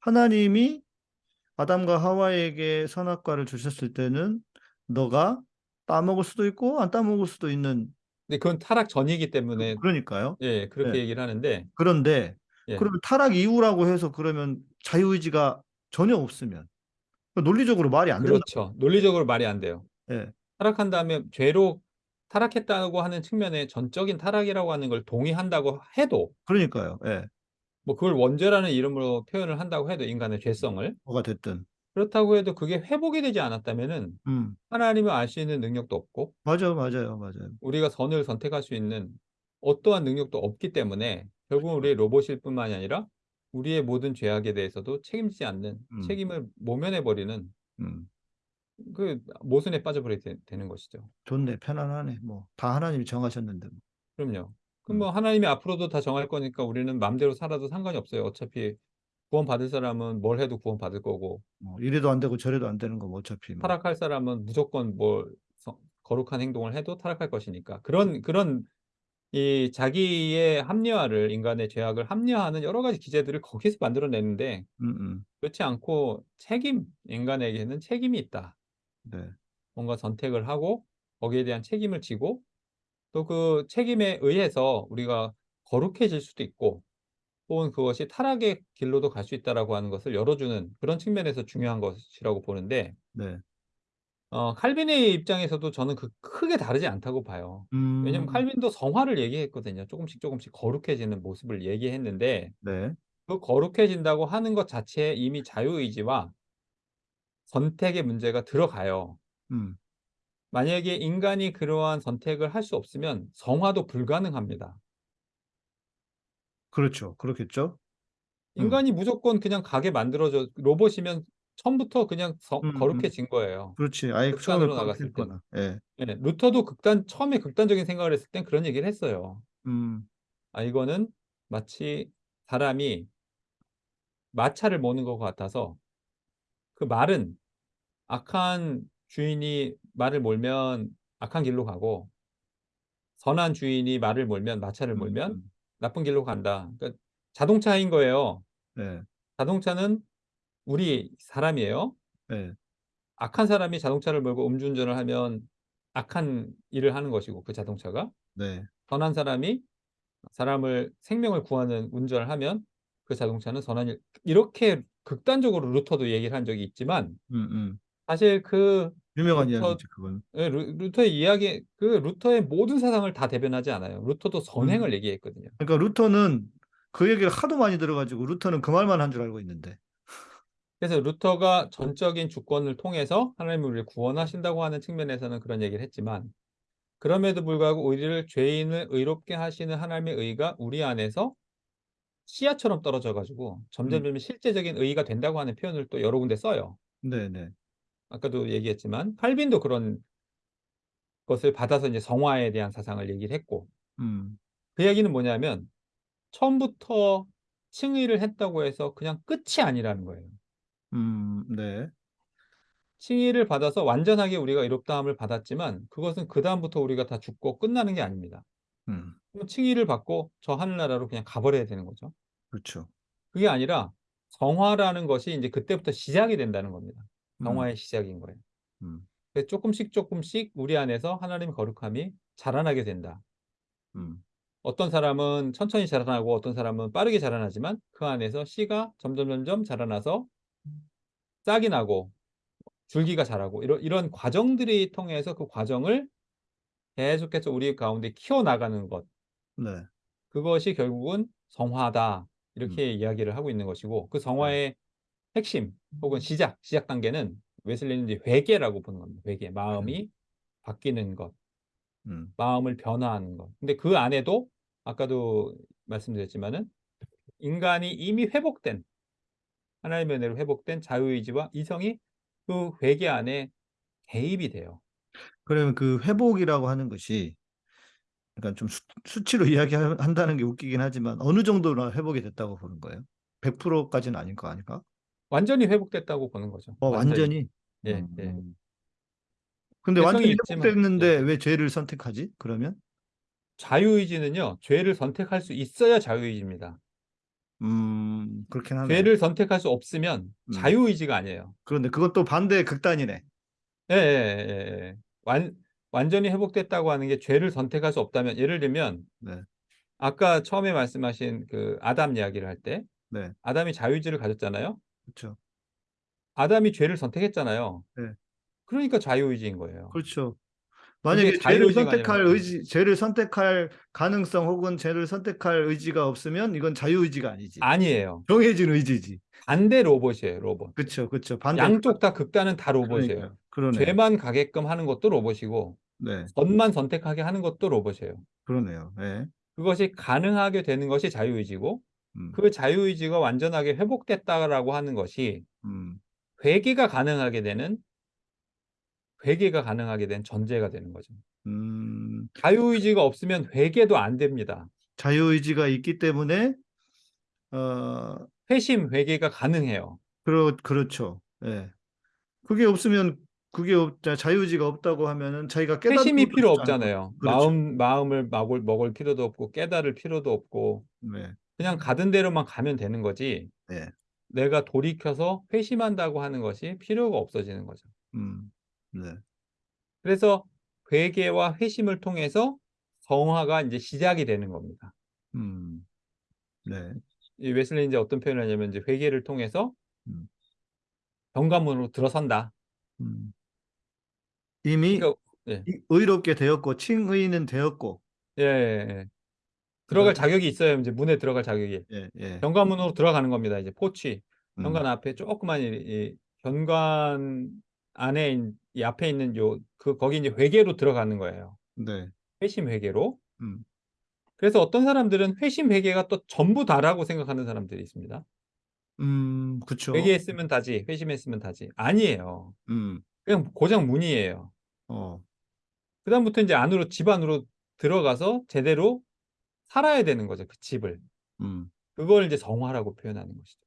하나님이 아담과 하와에게 선악과를 주셨을 때는 너가 따먹을 수도 있고 안 따먹을 수도 있는 근데 그건 타락 전이기 때문에 그러니까요. 예, 그렇게 네. 얘기를 하는데 그런데 예. 그러면 타락 이후라고 해서 그러면 자유의지가 전혀 없으면 논리적으로 말이 안 된다. 그렇죠. 논리적으로 말이 안 돼요. 예. 타락한 다음에 죄로 타락했다고 하는 측면에 전적인 타락이라고 하는 걸 동의한다고 해도 그러니까요. 예. 뭐 그걸 원죄라는 이름으로 표현을 한다고 해도 인간의 죄성을 뭐가 됐든. 그렇다고 해도 그게 회복이 되지 않았다면은 음. 하나님을 알 수 있는 능력도 없고 맞아요. 맞아요. 맞아요. 우리가 선을 선택할 수 있는 어떠한 능력도 없기 때문에 결국은 우리의 로봇일 뿐만이 아니라 우리의 모든 죄악에 대해서도 책임지지 않는 음. 책임을 모면해 버리는 음. 그 모순에 빠져버리게 되- 되는 것이죠. 좋네. 편안하네. 뭐 다 하나님이 정하셨는데. 뭐. 그럼요. 그럼 뭐 하나님이 앞으로도 다 정할 거니까 우리는 마음대로 살아도 상관이 없어요. 어차피 구원받을 사람은 뭘 해도 구원받을 거고 뭐 이래도 안 되고 저래도 안 되는 거뭐 어차피 뭐. 타락할 사람은 무조건 뭘 서- 거룩한 행동을 해도 타락할 것이니까 그런 그런 이 자기의 합리화를 인간의 죄악을 합리화하는 여러 가지 기제들을 거기서 만들어내는데 음, 음. 그렇지 않고 책임 인간에게는 책임이 있다. 네. 뭔가 선택을 하고 거기에 대한 책임을 지고 또 그 책임에 의해서 우리가 거룩해질 수도 있고 혹은 그것이 타락의 길로도 갈 수 있다라고 하는 것을 열어주는 그런 측면에서 중요한 것이라고 보는데 네. 어 칼빈의 입장에서도 저는 그 크게 다르지 않다고 봐요. 왜냐면 음. 칼빈도 성화를 얘기했거든요. 조금씩 조금씩 거룩해지는 모습을 얘기했는데 네. 그 거룩해진다고 하는 것 자체에 이미 자유의지와 선택의 문제가 들어가요. 음. 만약에 인간이 그러한 선택을 할 수 없으면 성화도 불가능합니다. 그렇죠. 그렇겠죠. 음. 인간이 무조건 그냥 가게 만들어져 로봇이면 처음부터 그냥 성 음, 음. 거룩해진 거예요. 그렇지. 아예 극단으로 나갔을 땐. 거룩했거나. 예. 예. 루터도 극단 처음에 극단적인 생각을 했을 땐 그런 얘기를 했어요. 음. 아 이거는 마치 사람이 마차를 모는 것 같아서 그 말은 악한 주인이 말을 몰면 악한 길로 가고 선한 주인이 말을 몰면 마차를 음, 몰면 음. 나쁜 길로 간다. 그러니까 자동차인 거예요. 네. 자동차는 우리 사람이에요. 네. 악한 사람이 자동차를 몰고 음주운전을 하면 악한 일을 하는 것이고 그 자동차가 네. 선한 사람이 사람을 생명을 구하는 운전을 하면 그 자동차는 선한 일 이렇게 극단적으로 루터도 얘기를 한 적이 있지만 음, 음. 사실 그 유명한 루터 이야기죠, 그건. 예, 루, 루터의 이야기 그 루터의 모든 사상을 다 대변하지 않아요. 루터도 선행을 음. 얘기했거든요. 그러니까 루터는 그 얘기를 하도 많이 들어가지고 루터는 그 말만 한 줄 알고 있는데. 그래서 루터가 전적인 주권을 통해서 하나님이 우리를 구원하신다고 하는 측면에서는 그런 얘기를 했지만 그럼에도 불구하고 우리를 죄인을 의롭게 하시는 하나님의 의가 우리 안에서 씨앗처럼 떨어져 가지고 점점 음. 점 실제적인 의가 된다고 하는 표현을 또 여러 군데 써요. 네, 네. 아까도 얘기했지만 칼빈도 그런 것을 받아서 이제 성화에 대한 사상을 얘기를 했고 음. 그 얘기는 뭐냐면 처음부터 칭의를 했다고 해서 그냥 끝이 아니라는 거예요. 음, 네. 칭의를 받아서 완전하게 우리가 의롭다함을 받았지만 그것은 그 다음부터 우리가 다 죽고 끝나는 게 아닙니다. 음. 칭의를 받고 저 하늘나라로 그냥 가버려야 되는 거죠. 그렇죠. 그게 아니라 성화라는 것이 이제 그때부터 시작이 된다는 겁니다. 음. 성화의 시작인 거예요. 음. 그래서 조금씩 조금씩 우리 안에서 하나님의 거룩함이 자라나게 된다. 음. 어떤 사람은 천천히 자라나고 어떤 사람은 빠르게 자라나지만 그 안에서 씨가 점점 점점 자라나서 싹이 나고 줄기가 자라고 이런 이런 과정들이 통해서 그 과정을 계속해서 우리 가운데 키워나가는 것 네. 그것이 결국은 성화다 음. 이렇게 이야기를 하고 있는 것이고 그 성화의 핵심 혹은 시작 시작 단계는 웨슬리는 이제 회개라고 보는 겁니다. 회개 마음이 바뀌는 것 음. 마음을 변화하는 것. 근데 그 안에도 아까도 말씀드렸지만은 인간이 이미 회복된 하나님의 은혜로 회복된 자유의지와 이성이 그 회개 안에 개입이 돼요. 그러면 그 회복이라고 하는 것이 그러니까 좀 수, 수치로 이야기한다는 게 웃기긴 하지만 어느 정도나 회복이 됐다고 보는 거예요? 100%까지는 아닐 거 아닐까? 완전히 회복됐다고 보는 거죠. 어, 완전히? 예, 예. 음. 근데 개성이 완전히 있지만, 회복됐는데 예. 왜 죄를 선택하지? 그러면? 자유의지는요. 죄를 선택할 수 있어야 자유의지입니다. 음, 그렇긴 하네. 죄를 선택할 수 없으면 음. 자유의지가 아니에요. 그런데 그것도 반대의 극단이네. 예, 예, 예, 예. 완 완전히 회복됐다고 하는 게 죄를 선택할 수 없다면 예를 들면 네. 아까 처음에 말씀하신 그 아담 이야기를 할때 네. 아담이 자유의지를 가졌잖아요. 그렇죠. 아담이 죄를 선택했잖아요. 네. 그러니까 자유의지인 거예요. 그렇죠. 만약에 죄를 선택할 의지, 죄를 선택할 가능성 혹은 죄를 선택할 의지가 없으면 이건 자유의지가 아니지. 아니에요. 정해진 의지지. 반대 로봇이에요, 로봇. 그렇죠, 그렇죠. 반대. 양쪽 다 극단은 다 로봇이에요. 그러네. 죄만 가게끔 하는 것도 로봇이고 네, 선만 선택하게 하는 것도 로봇이에요. 그러네요. 네. 그것이 가능하게 되는 것이 자유의지고 음, 그 자유의지가 완전하게 회복됐다라고 하는 것이 음, 회개가 가능하게 되는 회개가 가능하게 된 전제가 되는 거죠. 음, 자유의지가 없으면 회개도 안 됩니다. 자유의지가 있기 때문에 어, 회심, 회개가 가능해요. 그렇 그렇죠. 예. 그게 없으면 그게 없, 자- 자유의지가 없다고 하면은 자기가 깨닫는 회심이 필요 없잖아요. 그렇죠. 마음, 마음을 먹을, 먹을 필요도 없고, 깨달을 필요도 없고, 네. 그냥 가던 대로만 가면 되는 거지. 네. 내가 돌이켜서 회심한다고 하는 것이 필요가 없어지는 거죠. 음. 네. 그래서 회개와 회심을 통해서 성화가 이제 시작이 되는 겁니다. 음. 네. 이 웨슬리 이제 어떤 표현을 하냐면 이제 회개를 통해서 음. 경감으로 들어선다. 음. 이미 그러니까 예. 이- 의롭게 되었고 칭의는 되었고 예, 예, 예. 들어갈 그다음에- 자격이 있어요. 이제 문에 들어갈 자격이. 예, 예. 현관문으로 들어가는 겁니다. 이제 포치. 음. 현관 앞에 조그만 이, 이 현관 안에 있- 이 앞에 있는 요 그 거기 이제 회계로 들어가는 거예요. 네. 회심 회계로. 음. 그래서 어떤 사람들은 회심 회계가 또 전부 다라고 생각하는 사람들이 있습니다. 음, 그쵸. 회개했으면 다지, 회심했으면 다지. 아니에요. 음. 그냥 고장 문이에요. 어. 그다음부터 이제 안으로 집 안으로 들어가서 제대로 살아야 되는 거죠. 그 집을. 음. 그걸 이제 성화라고 표현하는 것이죠.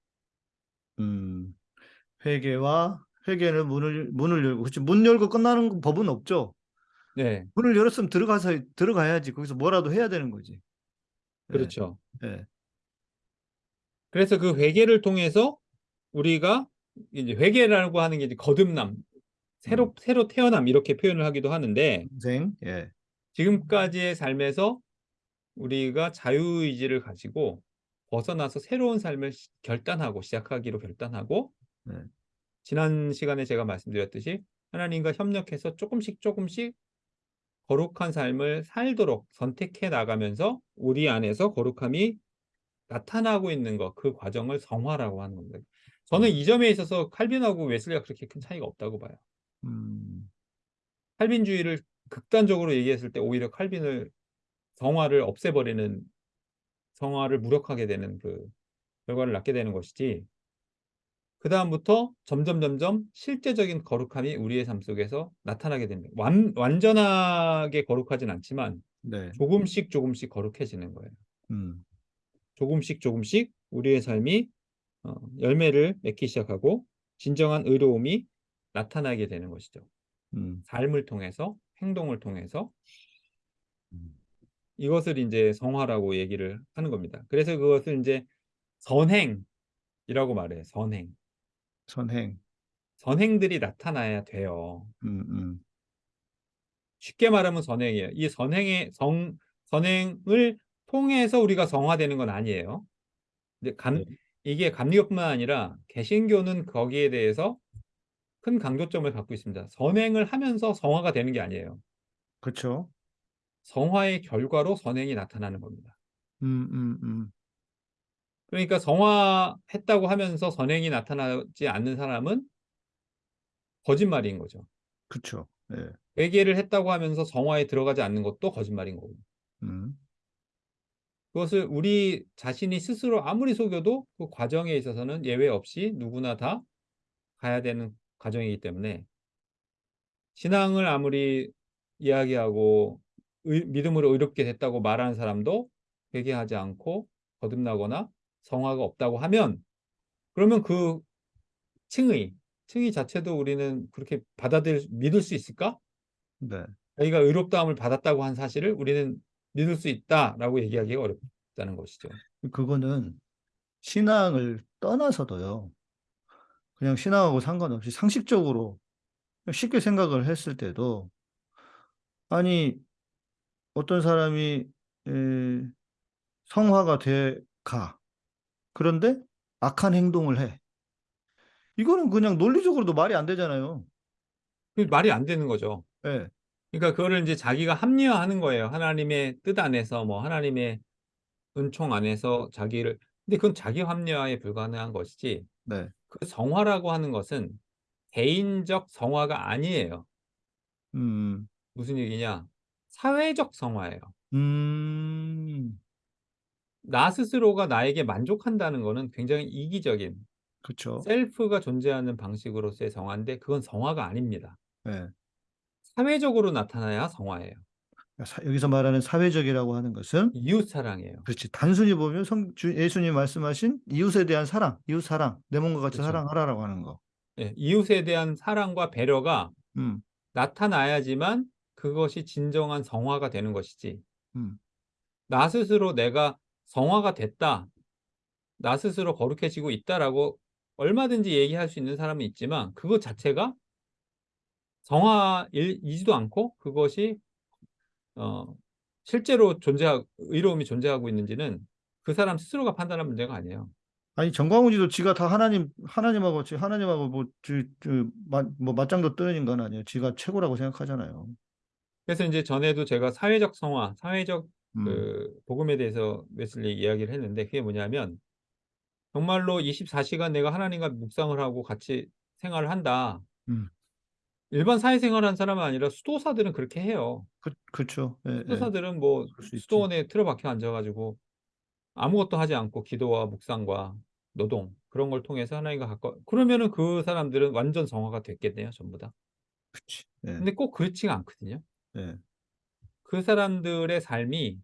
음. 회개와 회개는 문을 문을 열고 그렇지 문 열고 끝나는 법은 없죠. 네, 문을 열었으면 들어가서 들어가야지. 거기서 뭐라도 해야 되는 거지. 예, 그렇죠. 예. 그래서 그 회개를 통해서 우리가 이제 회개라고 하는 게 이제 거듭남, 새로 새로 태어남 이렇게 표현을 하기도 하는데 인생. 예. 지금까지의 삶에서 우리가 자유의지를 가지고 벗어나서 새로운 삶을 시- 결단하고 시작하기로 결단하고 네. 지난 시간에 제가 말씀드렸듯이 하나님과 협력해서 조금씩 조금씩 거룩한 삶을 살도록 선택해 나가면서 우리 안에서 거룩함이 나타나고 있는 것, 그 과정을 성화라고 하는 겁니다. 저는 이 점에 있어서 칼빈하고 웨슬리가 그렇게 큰 차이가 없다고 봐요. 음. 칼빈주의를 극단적으로 얘기했을 때 오히려 칼빈을 성화를 없애버리는 성화를 무력하게 되는 그 결과를 낳게 되는 것이지 그 다음부터 점점 점점 실제적인 거룩함이 우리의 삶 속에서 나타나게 됩니다. 완, 완전하게 거룩하진 않지만 네. 조금씩 조금씩 거룩해지는 거예요. 음. 조금씩 조금씩 우리의 삶이 어, 열매를 맺기 시작하고 진정한 의로움이 나타나게 되는 것이죠. 음. 삶을 통해서 행동을 통해서 음. 이것을 이제 성화라고 얘기를 하는 겁니다. 그래서 그것을 이제 선행이라고 말해요. 선행. 선행. 선행들이 나타나야 돼요. 음, 음. 쉽게 말하면 선행이에요. 이 선행의 성 선행을 통해서 우리가 성화되는 건 아니에요. 이제 감 네. 이게 감리교뿐만 아니라 개신교는 거기에 대해서 큰 강조점을 갖고 있습니다. 선행을 하면서 성화가 되는 게 아니에요. 그렇죠. 성화의 결과로 선행이 나타나는 겁니다. 음, 음, 음. 그러니까 성화했다고 하면서 선행이 나타나지 않는 사람은 거짓말인 거죠. 그렇죠. 예. 회개를 했다고 하면서 성화에 들어가지 않는 것도 거짓말인 거고. 음. 그것을 우리 자신이 스스로 아무리 속여도 그 과정에 있어서는 예외 없이 누구나 다 가야 되는 과정이기 때문에 신앙을 아무리 이야기하고 의- 믿음으로 의롭게 됐다고 말하는 사람도 회개하지 않고 거듭나거나 성화가 없다고 하면 그러면 그 칭의, 칭의 자체도 우리는 그렇게 받아들일 믿을 수 있을까? 네. 자기가 의롭다함을 받았다고 한 사실을 우리는 믿을 수 있다라고 얘기하기가 어렵다는 것이죠. 그거는 신앙을 떠나서도요. 그냥 신앙하고 상관없이 상식적으로 쉽게 생각을 했을 때도 아니 어떤 사람이 에, 성화가 돼 가. 그런데 악한 행동을 해. 이거는 그냥 논리적으로도 말이 안 되잖아요. 그 말이 안 되는 거죠. 예. 그러니까 그거를 이제 자기가 합리화하는 거예요. 하나님의 뜻 안에서 뭐 하나님의 은총 안에서 자기를 근데 그건 자기 합리화에 불가능한 것이지 네. 그 성화라고 하는 것은 개인적 성화가 아니에요. 음. 무슨 얘기냐? 사회적 성화예요. 음. 나 스스로가 나에게 만족한다는 거는 굉장히 이기적인 그렇죠. 셀프가 존재하는 방식으로서의 성화인데 그건 성화가 아닙니다. 예. 사회적으로 나타나야 성화예요. 사- 여기서 말하는 사회적이라고 하는 것은 이웃 사랑이에요. 그렇지. 단순히 보면 성, 주, 예수님 말씀하신 이웃에 대한 사랑, 이웃 사랑, 내 몸과 같이 그렇죠. 사랑하라라고 하는 거. 예, 이웃에 대한 사랑과 배려가 음, 나타나야지만 그것이 진정한 성화가 되는 것이지. 음. 나 스스로 내가 성화가 됐다. 나 스스로 거룩해지고 있다라고 얼마든지 얘기할 수 있는 사람은 있지만 그것 자체가 성화이지도 않고 그것이 어, 실제로 존재하 의로움이 존재하고 있는지는 그 사람 스스로가 판단할 문제가 아니에요. 아니 정광훈이도 지가 다 하나님 하나님하고 지 하나님하고 뭐, 저, 저, 마, 뭐 맞짱도 뜨는 인간 아니에요. 지가 최고라고 생각하잖아요. 그래서 이제 전에도 제가 사회적 성화, 사회적 음, 그 복음에 대해서 웨슬리 이야기를 했는데 그게 뭐냐면 정말로 24시간 내가 하나님과 묵상을 하고 같이 생활을 한다. 음. 일반 사회생활하는 사람은 아니라 수도사들은 그렇게 해요. 그 그렇죠. 예, 예. 수도사들은 뭐 수. 수도원에 틀어박혀 앉아가지고 아무것도 하지 않고 기도와 묵상과 노동 그런 걸 통해서 하나님과 가까워 그러면은 그 사람들은 완전 성화가 됐겠네요 전부 다 그치. 예, 근데 꼭 그렇지가 않거든요 예. 그 사람들의 삶이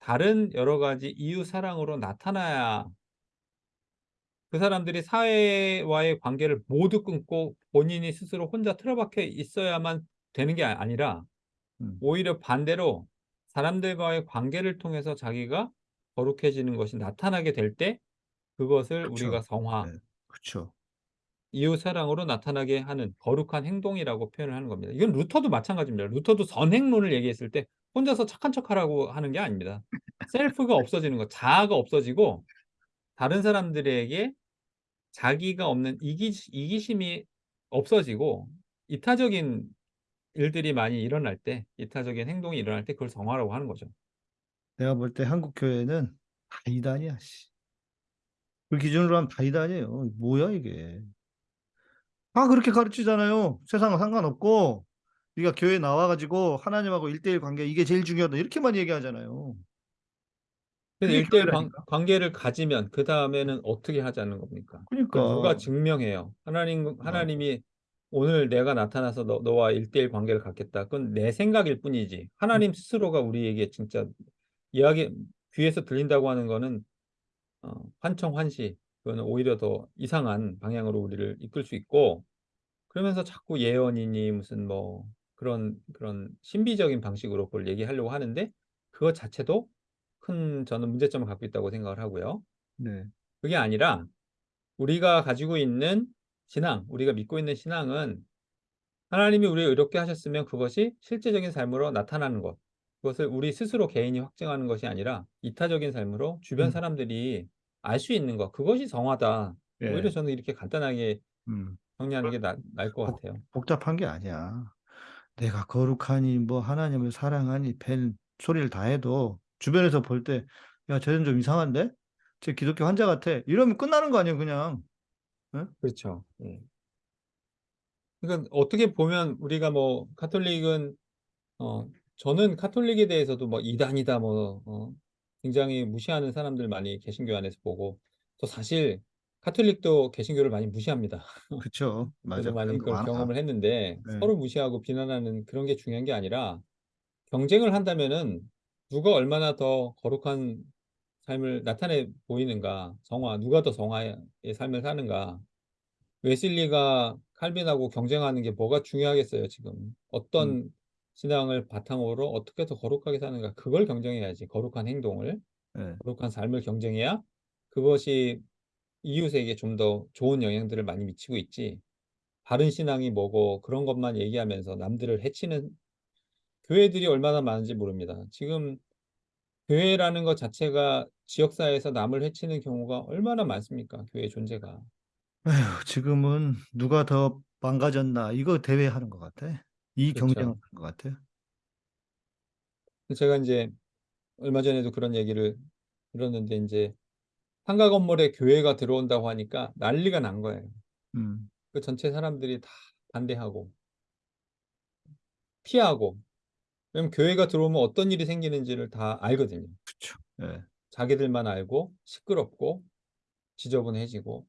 다른 여러 가지 이웃 사랑으로 나타나야 그 사람들이 사회와의 관계를 모두 끊고 본인이 스스로 혼자 틀어박혀 있어야만 되는 게 아- 아니라 음. 오히려 반대로 사람들과의 관계를 통해서 자기가 거룩해지는 것이 나타나게 될 때 그것을 그쵸. 우리가 성화, 네. 그렇죠. 이웃 사랑으로 나타나게 하는 거룩한 행동이라고 표현을 하는 겁니다. 이건 루터도 마찬가지입니다. 루터도 선행론을 얘기했을 때 혼자서 착한 척하라고 하는 게 아닙니다. 셀프가 없어지는 것, 자아가 없어지고 다른 사람들에게 자기가 없는 이기, 이기심이 없어지고 이타적인 일들이 많이 일어날 때, 이타적인 행동이 일어날 때 그걸 성화라고 하는 거죠. 내가 볼 때 한국 교회는 다 이단이야. 씨. 그 기준으로 하면 다 이단이에요. 뭐야 이게? 다 그렇게 가르치잖아요. 세상과 상관없고 네가 교회 나와가지고 하나님하고 일대일 관계 이게 제일 중요하다 이렇게만 얘기하잖아요. 그게 일대일 관. 관계를 가지면 그 다음에는 어떻게 하자는 겁니까? 그러니까 누가 증명해요? 하나님, 하나님이 오늘 내가 나타나서 너, 너와 일대일 관계를 갖겠다. 그건 내 생각일 뿐이지. 하나님 스스로가 우리에게 진짜 이야기, 귀에서 들린다고 하는 거는 어, 환청 환시. 그거는 오히려 더 이상한 방향으로 우리를 이끌 수 있고 그러면서 자꾸 예언이니 무슨 뭐 그런 그런 신비적인 방식으로 그걸 얘기하려고 하는데 그것 자체도 큰 저는 문제점을 갖고 있다고 생각을 하고요. 네. 그게 아니라 우리가 가지고 있는 신앙, 우리가 믿고 있는 신앙은 하나님이 우리를 의롭게 하셨으면 그것이 실제적인 삶으로 나타나는 것. 그것을 우리 스스로 개인이 확증하는 것이 아니라 이타적인 삶으로 주변 음. 사람들이 알 수 있는 것. 그것이 성화다. 예. 오히려 저는 이렇게 간단하게 음. 정리하는 게 나을 것 복- 같아요. 복잡한 게 아니야. 내가 거룩하니 뭐 하나님을 사랑하니 팬 소리를 다 해도 주변에서 볼 때 야, 쟤는 좀 이상한데? 쟤 기독교 환자 같아. 이러면 끝나는 거 아니에요, 그냥. 그렇죠. 예. 그러니까 어떻게 보면 우리가 뭐 카톨릭은 어 저는 카톨릭에 대해서도 뭐 이단이다 뭐 어, 굉장히 무시하는 사람들 많이 개신교 안에서 보고 또 사실 카톨릭도 개신교를 많이 무시합니다. 그쵸. 맞아. 저도 많이 그런. 경험을 했는데 네. 서로 무시하고 비난하는 그런 게 중요한 게 아니라 경쟁을 한다면은 누가 얼마나 더 거룩한 삶을 나타내 보이는가, 성화, 누가 더 성화의 삶을 사는가. 웨슬리가 칼빈하고 경쟁하는 게 뭐가 중요하겠어요, 지금. 어떤 음. 신앙을 바탕으로 어떻게 더 거룩하게 사는가, 그걸 경쟁해야지, 거룩한 행동을. 네. 거룩한 삶을 경쟁해야 그것이 이웃에게 좀 더 좋은 영향들을 많이 미치고 있지. 바른 신앙이 뭐고 그런 것만 얘기하면서 남들을 해치는 교회들이 얼마나 많은지 모릅니다. 지금 교회라는 것 자체가 지역사회에서 남을 해치는 경우가 얼마나 많습니까? 교회 존재가. 에휴, 지금은 누가 더 망가졌나 이거 대회하는 것 같아. 이 그렇죠. 경쟁하는 것 같아요. 제가 이제 얼마 전에도 그런 얘기를 들었는데 이제 상가 건물에 교회가 들어온다고 하니까 난리가 난 거예요. 음, 그 전체 사람들이 다 반대하고 피하고 왜냐면 교회가 들어오면 어떤 일이 생기는지를 다 알거든요. 그쵸. 예. 자기들만 알고 시끄럽고 지저분해지고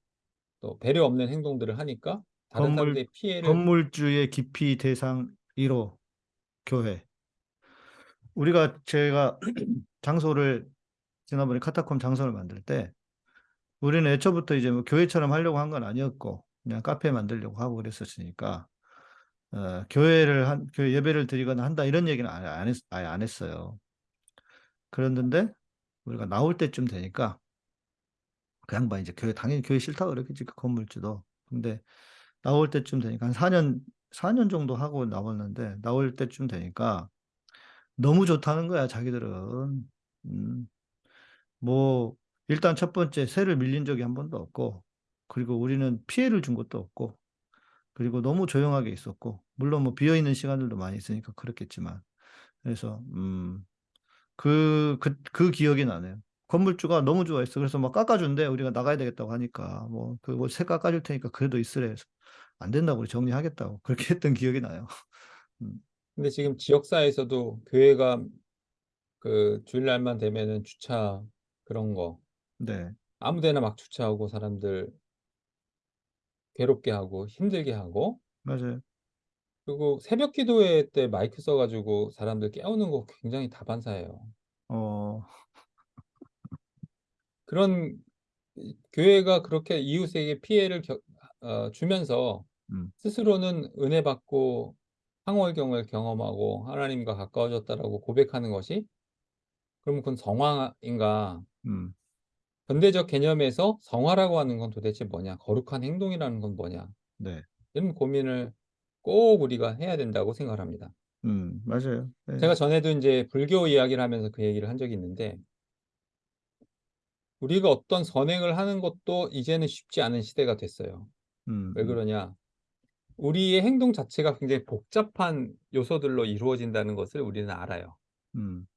또 배려 없는 행동들을 하니까 다른 건물- 사람들의 피해를 건물주의 기피 대상 1호 교회. 우리가 제가 장소를 지난번에 카타콤 장소를 만들 때 우리는 애초부터 이제 뭐 교회처럼 하려고 한 건 아니었고 그냥 카페 만들려고 하고 그랬었으니까 어, 교회를 한 교회 예배를 드리거나 한다 이런 얘기는 아예 안, 했, 아예 안 했어요. 그랬는데 우리가 나올 때쯤 되니까 그 양반 이제 교회 당연히 교회 싫다고 그랬겠지 그 건물주도. 근데 나올 때쯤 되니까 한 4년 4년 정도 하고 나왔는데 나올 때쯤 되니까 너무 좋다는 거야 자기들은. 음. 뭐 일단 첫 번째 세를 밀린 적이 한 번도 없고 그리고 우리는 피해를 준 것도 없고 그리고 너무 조용하게 있었고 물론 뭐 비어 있는 시간들도 많이 있으니까 그렇겠지만 그래서 음, 그, 그, 그 기억이 나네요. 건물주가 너무 좋아했어. 그래서 막 깎아준대. 우리가 나가야 되겠다고 하니까 뭐 그뭐새 깎아줄 테니까 그래도 있으래. 해서 안 된다고 우리 정리하겠다고 그렇게 했던 기억이 나요. 음, 근데 지금 지역사회에서도 교회가 그 주일날만 되면은 주차 그런 거 네, 아무 데나 막 주차하고 사람들 괴롭게 하고 힘들게 하고 맞아요. 그리고 새벽 기도회 때 마이크 써 가지고 사람들 깨우는 거 굉장히 다반사예요. 어, 그런 이 교회가 그렇게 이웃에게 피해를 겨 어 주면서 음, 스스로는 은혜 받고 황홀경을 경험하고 하나님과 가까워졌다라고 고백하는 것이 그럼 그건 성화인가? 음, 현대적 개념에서 성화라고 하는 건 도대체 뭐냐? 거룩한 행동이라는 건 뭐냐? 네, 이런 고민을 꼭 우리가 해야 된다고 생각을 합니다. 음, 맞아요. 네, 제가 전에도 인제 불교 이야기를 하면서 그 얘기를 한 적이 있는데 우리가 어떤 선행을 하는 것도 이제는 쉽지 않은 시대가 됐어요. 음, 왜 음, 그러냐? 우리의 행동 자체가 굉장히 복잡한 요소들로 이루어진다는 것을 우리는 알아요. 음,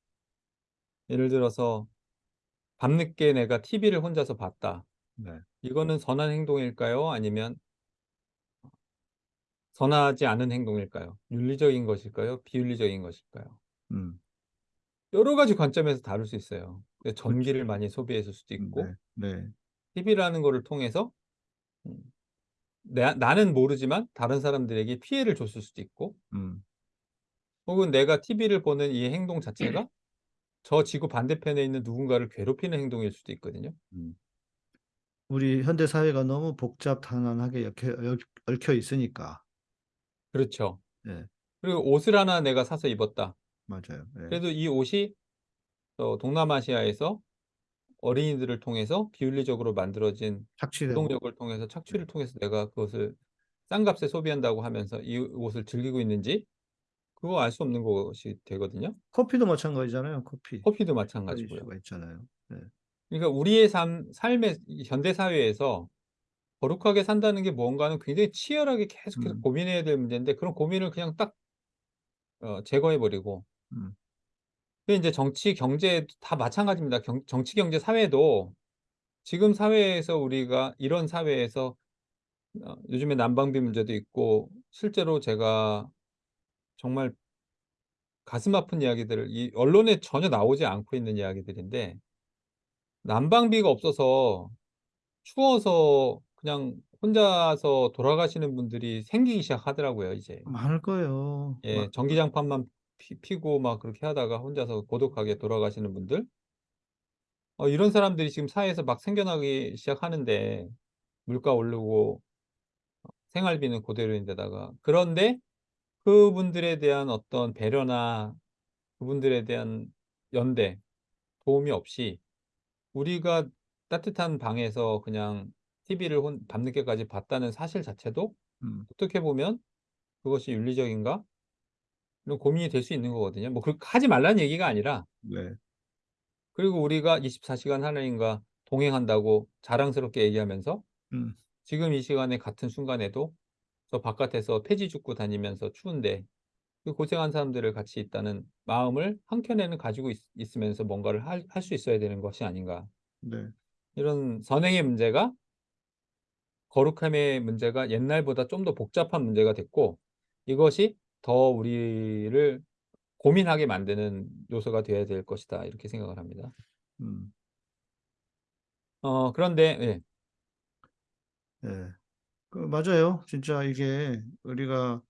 예를 들어서 밤늦게 내가 TV를 혼자서 봤다. 네, 이거는 선한 행동일까요? 아니면 선하지 않은 행동일까요? 윤리적인 것일까요? 비윤리적인 것일까요? 음, 여러 가지 관점에서 다룰 수 있어요. 그 그렇죠. 전기를 많이 소비했을 수도 있고 네, 네, TV라는 거를 통해서 음 내 나는 모르지만 다른 사람들에게 피해를 줬을 수도 있고 음, 혹은 내가 TV를 보는 이 행동 자체가 저 지구 반대편에 있는 누군가를 괴롭히는 행동일 수도 있거든요. 음. 우리 현대 사회가 너무 복잡단단하게 엮여, 엮- 얽혀 있으니까. 그렇죠. 네, 그리고 옷을 하나 내가 사서 입었다. 맞아요. 네, 그래도 이 옷이 어 동남아시아에서 어린이들을 통해서 비윤리적으로 만들어진 착취되고. 노동력을 통해서 착취를 통해서 내가 그것을 싼 값에 소비한다고 하면서 이 옷을 즐기고 있는지 그거 알 수 없는 것이 되거든요. 커피도 마찬가지잖아요. 커피. 커피도 그런 마찬가지고요. 있잖아요. 네, 그러니까 우리의 삶 삶의 이 현대 사회에서 거룩하게 산다는 게 무언가는 굉장히 치열하게 계속해서 음. 고민해야 될 문제인데 그런 고민을 그냥 딱 어 제거해 버리고 음, 그 인제 정치, 경제 다 마찬가지입니다. 경 정치, 경제, 사회도 지금 사회에서 우리가 이런 사회에서 어 요즘에 난방비 문제도 있고 실제로 제가 정말 가슴 아픈 이야기들을 이 언론에 전혀 나오지 않고 있는 이야기들인데 난방비가 없어서 추워서 그냥 혼자서 돌아가시는 분들이 생기기 시작하더라고요 이제. 많을 거예요. 예. 막- 전기장판만 피 피고 막 그렇게 하다가 혼자서 고독하게 돌아가시는 분들. 어 이런 사람들이 지금 사회에서 막 생겨나기 시작하는데 물가 오르고 어 생활비는 고대로인데다가 그런데 그분들에 대한 어떤 배려나 그분들에 대한 연대, 도움이 없이 우리가 따뜻한 방에서 그냥 TV를 혼 밤늦게까지 봤다는 사실 자체도 음, 어떻게 보면 '그것이 윤리적인가?' 고민이 될 수 있는 거거든요. 뭐 그렇게 하지 말라는 얘기가 아니라 네, 그리고 우리가 24 시간 하나님과 동행한다고 자랑스럽게 얘기하면서 음, 지금 이 시간에 같은 순간에도 저 바깥에서 폐지 줍고 다니면서 추운데 그 고생한 사람들을 같이 있다는 마음을 한켠에는 가지고 있 있으면서 뭔가를 할할수 있어야 되는 것이 아닌가. 네, 이런 선행의 문제가 거룩함의 문제가 옛날보다 좀 더 복잡한 문제가 됐고 이것이 더 우리를 고민하게 만드는 요소가 되어야 될 것이다. 이렇게 생각을 합니다. 음, 어 그런데 예. 네. 그 맞아요. 진짜 이게 우리가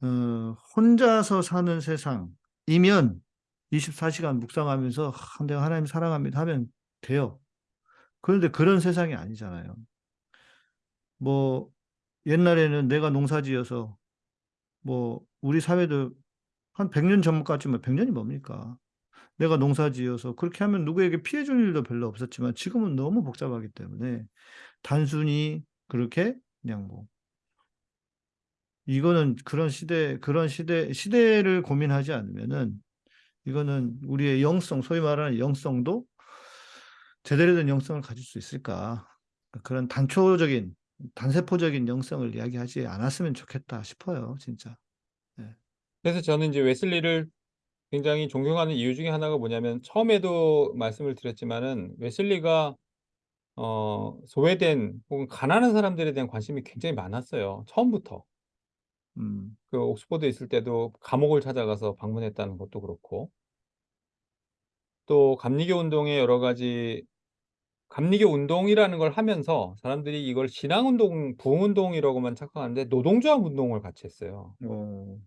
어, 혼자서 사는 세상, 이면 24시간 묵상하면서 아, 내가 하나님 사랑합니다 하면 돼요. 그런데 그런 세상이 아니잖아요. 뭐 옛날에는 내가 농사지어서 뭐 우리 사회도 한 100년 전까지만 100년이 뭡니까? 내가 농사 지어서 그렇게 하면 누구에게 피해 줄 일도 별로 없었지만 지금은 너무 복잡하기 때문에 단순히 그렇게 그냥 뭐 이거는 그런 시대 그런 시대 시대를 고민하지 않으면은 이거는 우리의 영성 소위 말하는 영성도 제대로 된 영성을 가질 수 있을까? 그런 단초적인 단세포적인 영성을 이야기하지 않았으면 좋겠다 싶어요, 진짜. 그래서 저는 이제 웨슬리를 굉장히 존경하는 이유 중에 하나가 뭐냐면 처음에도 말씀을 드렸지만은 웨슬리가 어 소외된 혹은 가난한 사람들에 대한 관심이 굉장히 많았어요, 처음부터. 음, 그 옥스퍼드에 있을 때도 감옥을 찾아가서 방문했다는 것도 그렇고 또 감리교 운동의 여러 가지 감리교 운동이라는 걸 하면서 사람들이 이걸 신앙운동, 부흥운동이라고만 착각하는데 노동조합 운동을 같이 했어요. 어,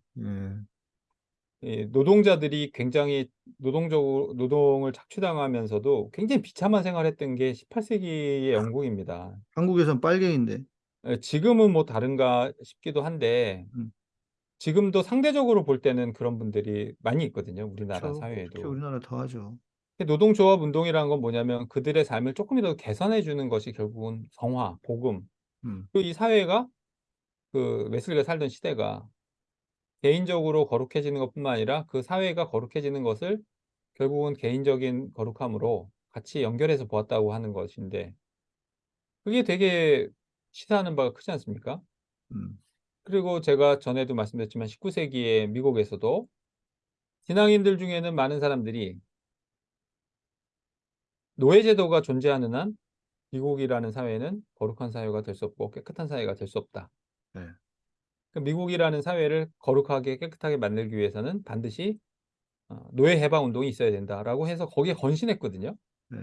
예, 이 노동자들이 굉장히 노동적으로 노동을 착취당하면서도 굉장히 비참한 생활했던 게 18세기의 영국입니다. 한국에선 빨갱인데. 예 지금은 뭐 다른가 싶기도 한데 음. 지금도 상대적으로 볼 때는 그런 분들이 많이 있거든요, 우리나라. 특히 사회에도. 우리나라 더 하죠. 노동조합 운동이라는 건 뭐냐면 그들의 삶을 쪼끔이라도 개선해 주는 것이 결국은 성화, 복음. 음, 그이 사회가 그 웨슬리가 살던 시대가 개인적으로 거룩해지는 것뿐만 아니라 그 사회가 거룩해지는 것을 결국은 개인적인 거룩함으로 같이 연결해서 보았다고 하는 것인데 그게 되게 시사하는 바가 크지 않습니까? 음, 그리고 제가 전에도 말씀드렸지만 19세기에 미국에서도 신앙인들 중에는 많은 사람들이 노예제도가 존재하는 한 미국이라는 사회는 거룩한 사회가 될 수 없고 깨끗한 사회가 될 수 없다. 네. 그 미국이라는 사회를 거룩하게 깨끗하게 만들기 위해서는 반드시 어 노예 해방 운동이 있어야 된다라고 해서 거기에 건신했거든요. 네,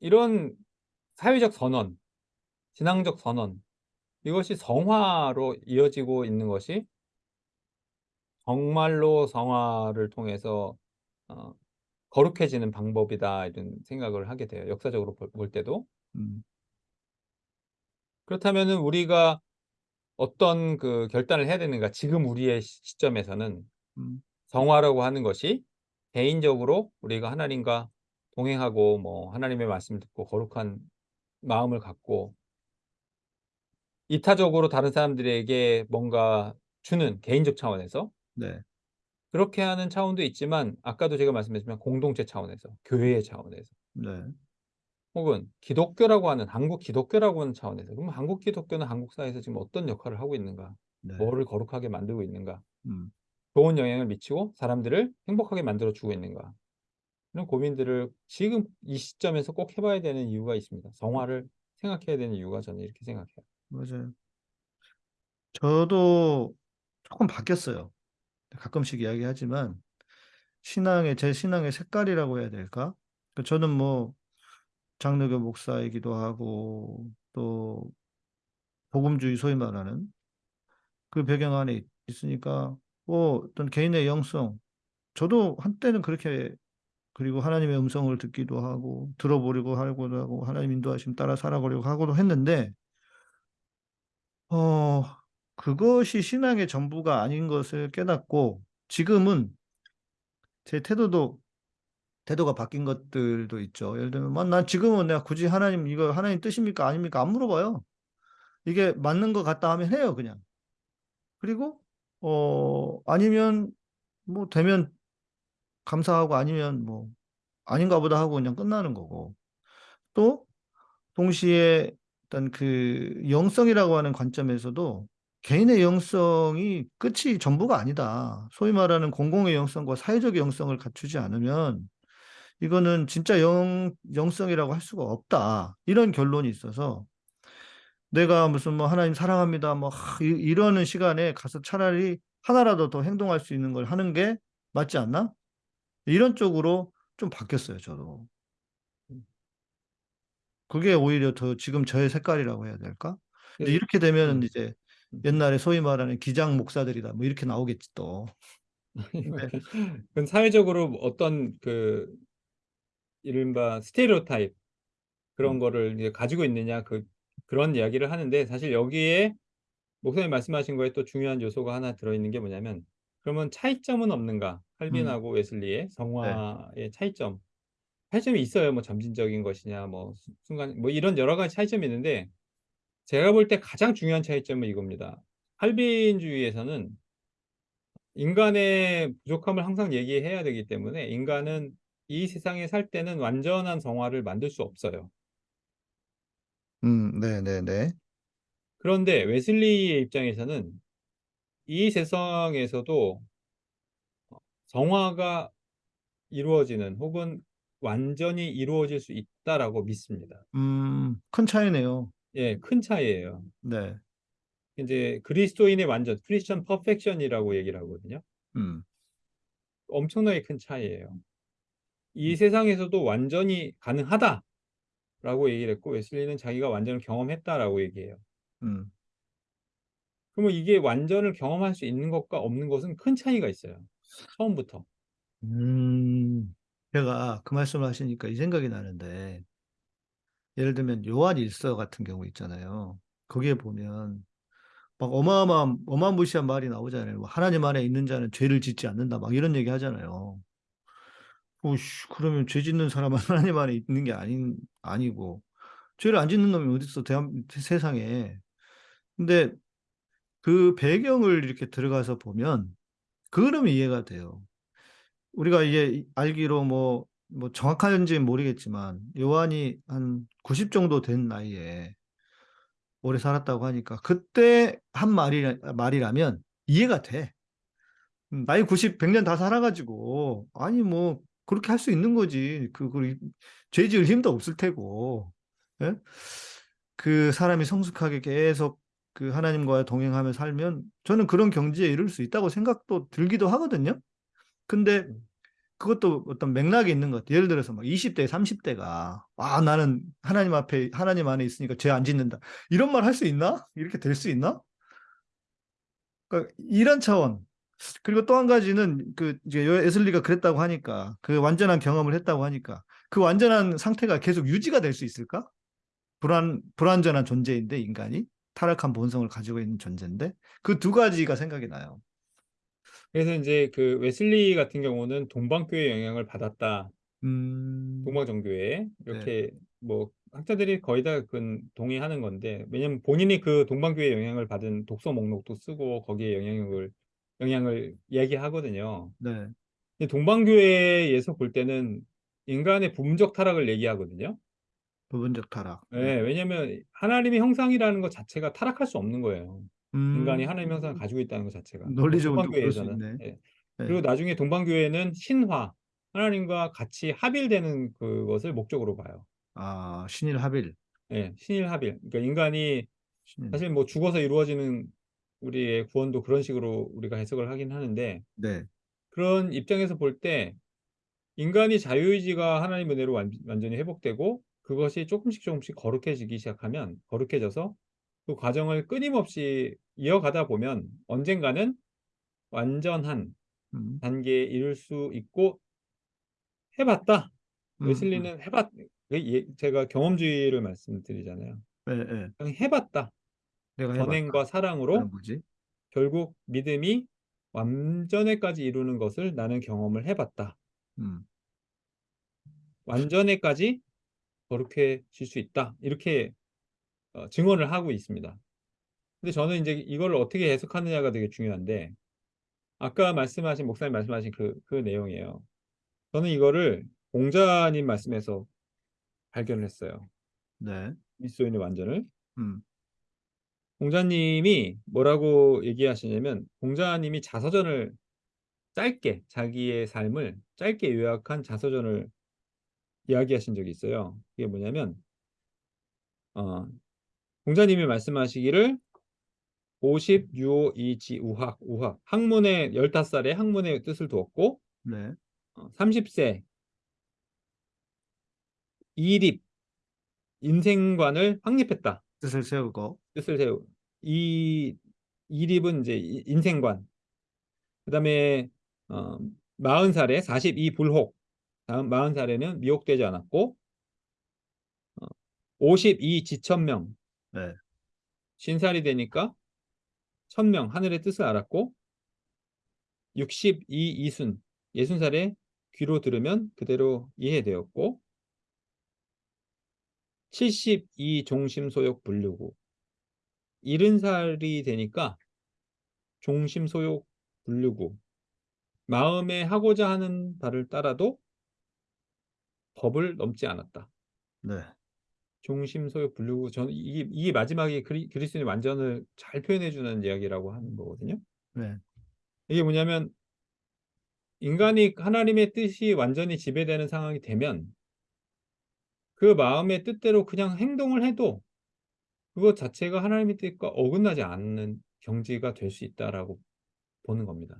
이런 사회적 선언, 신앙적 선언 이것이 성화로 이어지고 있는 것이 정말로 성화를 통해서 어 거룩해지는 방법이다 이런 생각을 하게 돼요, 역사적으로 볼 볼 때도. 음, 그렇다면은 우리가 어떤 그 결단을 해야 되는가? 지금 우리의 시 시점에서는 음, 성화라고 하는 것이 개인적으로 우리가 하나님과 동행하고 뭐 하나님의 말씀을 듣고 거룩한 마음을 갖고 이타적으로 다른 사람들에게 뭔가 주는 개인적 차원에서 네, 그렇게 하는 차원도 있지만 아까도 제가 말씀드렸지만 공동체 차원에서 교회의 차원에서 네, 혹은 기독교라고 하는 한국 기독교라고 하는 차원에서 그럼 한국 기독교는 한국 사회에서 지금 어떤 역할을 하고 있는가? 네, 뭐를 거룩하게 만들고 있는가? 음, 좋은 영향을 미치고 사람들을 행복하게 만들어 주고 있는가? 이런 고민들을 지금 이 시점에서 꼭 해 봐야 되는 이유가 있습니다. 성화를 생각해야 되는 이유가 저는 이렇게 생각해요. 맞아요. 저도 조금 바뀌었어요. 가끔씩 이야기하지만 신앙의 제 신앙의 색깔이라고 해야 될까? 그 저는 뭐 장로교 목사이기도 하고 또 복음주의 소위 말하는 그 배경 안에 있- 있으니까 뭐 어떤 개인의 영성 저도 한때는 그렇게 그리고 하나님의 음성을 듣기도 하고 들어보려고 하고도 하고 하나님 인도하심 따라 살아가려고 하고도 했는데 어 그것이 신앙의 전부가 아닌 것을 깨닫고 지금은 제 태도도 태도가 바뀐 것들도 있죠. 예를 들면 뭐난 지금은 내가 굳이 하나님 이거 하나님 뜻입니까 아닙니까 안 물어봐요. 이게 맞는 것 같다 하면 해요 그냥. 그리고 어 아니면 뭐 되면 감사하고 아니면 뭐 아닌가 보다 하고 그냥 끝나는 거고 또 동시에 일단 그 영성이라고 하는 관점에서도 개인의 영성이 끝이 전부가 아니다. 소위 말하는 공공의 영성과 사회적 영성을 갖추지 않으면 이거는 진짜 영, 영성이라고 할 수가 없다. 이런 결론이 있어서 내가 무슨 뭐 하나님 사랑합니다. 뭐 하, 이- 이러는 시간에 가서 차라리 하나라도 더 행동할 수 있는 걸 하는 게 맞지 않나? 이런 쪽으로 좀 바뀌었어요, 저도. 그게 오히려 더 지금 저의 색깔이라고 해야 될까? 그래서 이렇게 되면은 음. 이제 음. 옛날에 소위 말하는 기장 목사들이다 뭐 이렇게 나오겠지 또. 그건 사회적으로 어떤 그 이른바 스테레오타입 그런 음. 거를 이제 가지고 있느냐 그 그런 이야기를 하는데 사실 여기에 목사님 말씀하신 거에 또 중요한 요소가 하나 들어있는 게 뭐냐면 그러면 차이점은 없는가? 칼빈하고 웨슬리의 성화의 차이점. 차이점이 있어요. 뭐 점진적인 것이냐 뭐수 순간 뭐 이런 여러 가지 차이점이 있는데 제가 볼 때 가장 중요한 차이점은 이겁니다. 칼빈주의에서는 인간의 부족함을 항상 얘기해야 되기 때문에 인간은 이 세상에 살 때는 완전한 성화를 만들 수 없어요. 음, 네네네. 그런데 웨슬리의 입장에서는 이 세상에서도 어 성화가 이루어지는 혹은 완전히 이루어질 수 있다라고 믿습니다. 음, 큰 차이네요. 예, 큰 차이예요. 네. 인제 그리스도인의 완전 Christian perfection이라고 얘기를 하거든요. 음. 엄청나게 큰 차이예요. 이 음. 세상에서도 완전히 가능하다라고 얘기를 했고 웨슬리는 자기가 완전을 경험했다라고 얘기해요. 음. 그러면 이게 완전을 경험할 수 있는 것과 없는 것은 큰 차이가 있어요. 처음부터. 음. 제가 그 말씀을 하시니까 이 생각이 나는데 예를 들면 요한 1서 같은 경우 있잖아요. 거기에 보면 막 어마어마한 어마무시한 말이 나오잖아요. 뭐 "하나님 안에 있는 자는 죄를 짓지 않는다." 막 이런 얘기 하잖아요. 어이씨 그러면 죄 짓는 사람은 하나님 안에 있는 게 아닌 아니고 죄를 안 짓는 놈이 어딨어 대한 세상에. 근데 그 배경을 이렇게 들어가서 보면 그 흐름이 이해가 돼요. 우리가 이게 이 알기로 뭐 뭐 정확한지는 모르겠지만 요한이 한 90 정도 된 나이에 오래 살았다고 하니까 그때 한 말이라 말이라면 이해가 돼. 음 나이 90 100년 다 살아 가지고 아니 뭐 그렇게 할 수 있는 거지. 그 그 죄 지을 힘도 없을 테고. 예? 그 사람이 성숙하게 계속 그 하나님과 동행하며 살면 저는 그런 경지에 이를 수 있다고 생각도 들기도 하거든요. 근데 그것도 어떤 맥락이 있는 것 같아요. 예를 들어서 막 20 대, 30 대가 '아 나는 하나님 앞에 하나님 안에 있으니까 죄 안 짓는다.' 이런 말 할 수 있나? 이렇게 될 수 있나? 그러니까 이런 차원. 그리고 또 한 가지는 그 이제 요 웨슬리가 그랬다고 하니까 그 완전한 경험을 했다고 하니까 그 완전한 상태가 계속 유지가 될 수 있을까? 불완 불완전한 존재인데 인간이 타락한 본성을 가지고 있는 존재인데 그 두 가지가 생각이 나요. 그래서 인제 그 웨슬리 같은 경우는 동방교회의 영향을 받았다. 음. 동방정교회 네. 이렇게 뭐 학자들이 거의 다 그건 동의하는 건데 왜냐면 본인이 그 동방교회의 영향을 받은 독서 목록도 쓰고 거기에 영향력을 영향을 얘기하거든요. 네. 근데 동방교회에서 볼 때는 인간의 부분적 타락을 얘기하거든요. 부분적 타락. 예. 네. 왜냐면 하나님의 형상이라는 것 자체가 타락할 수 없는 거예요. 인간이 형상을 음. 가지고 있다는 것 자체가. 논리적으로 또 그럴 수. 있네. 예. 네. 그리고 나중에 동방교회는 신화, 하나님과 같이 합일되는 그것을 목적으로 봐요. 아 신일 합일. 예. 신일 합일. 그러니까 인간이 신일. 사실 뭐 죽어서 이루어지는 우리의 구원도 그런 식으로 우리가 해석을 하긴 하는데 네. 그런 입장에서 볼 때 인간이 자유의지가 하나님의 은혜로 완 완전히 회복되고 그것이 쪼끔씩 쪼금씩 거룩해지기 시작하면 거룩해져서 그 과정을 끊임없이 이어가다 보면 언젠가는 완전한 음. 단계에 이를 수 있고 해 봤다. 음음. 웨슬리는 해봤그예 제가 경험주의를 말씀드리잖아요. 예예. 그냥 해 봤다. 내가 해 봤다. 전행과 사랑으로 그건 뭐지? 결국 믿음이 완전에까지 이루는 것을 나는 경험을 해 봤다. 음. 완전에까지 거룩해질 수 있다. 이렇게 어 증언을 하고 있습니다. 근데 저는 인제 이거를 어떻게 해석하느냐가 되게 중요한데 아까 말씀하신 목사님 말씀하신 그 그 내용이에요. 저는 이거를 공자님 말씀에서 발견을 했어요. 네. 그리스도인의 완전을. 음. 공자님이 뭐라고 얘기하시냐면 공자님이 자서전을 짧게 자기의 삶을 짧게 요약한 자서전을 이야기하신 적이 있어요. 그게 뭐냐면 어 공자님이 말씀하시기를 "오십 유오 이지 우학" 우학 학문의 15 살에 학문의 뜻을 두었고 네. 어30세 이립 인생관을 확립했다. 뜻을 세우고. 뜻을 세우 이 이립은 인제 이 인생관. 그다음에 어, 40살에 42 불혹, 다음 40살에는 미혹되지 않았고, 어, 52 지천명, 네. 신살이 되니까 천명 하늘의 뜻을 알았고, 62 이순, 60살에 귀로 들으면 그대로 이해되었고, 72 종심소욕 불류구, 70살이 되니까 종심소욕 불류구, 마음에 하고자 하는 바를 따라도 법을 넘지 않았다. 네. 종심소욕 불류구, 저는 이게, 이게 마지막에 그리, 그리스도의 완전을 잘 표현해주는 이야기라고 하는 거거든요. 네. 이게 뭐냐면 인간이 하나님의 뜻이 완전히 지배되는 상황이 되면 그 마음의 뜻대로 그냥 행동을 해도 그것 자체가 하나님의 뜻과 어긋나지 않는 경지가 될 수 있다라고 보는 겁니다.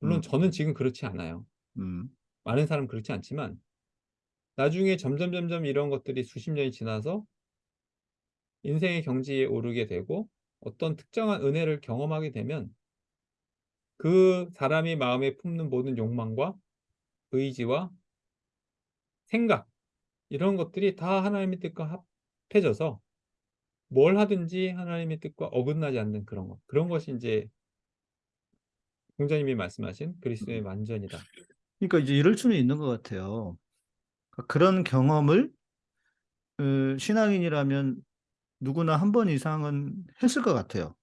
물론 음. 저는 지금 그렇지 않아요. 음. 많은 사람 그렇지 않지만 나중에 점점 점점 이런 것들이 수십 년이 지나서 인생의 경지에 오르게 되고 어떤 특정한 은혜를 경험하게 되면 그 사람이 마음에 품는 모든 욕망과 의지와 생각 이런 것들이 다 하나님의 뜻과 합해져서 뭘 하든지 하나님의 뜻과 어긋나지 않는 그런 것 그런 것이 이제 공자님이 말씀하신 그리스도의 완전이다. 그러니까 이제 이럴 수는 있는 것 같아요. 그러니까 그런 경험을 어, 신앙인이라면 누구나 한 번 이상은 했을 것 같아요.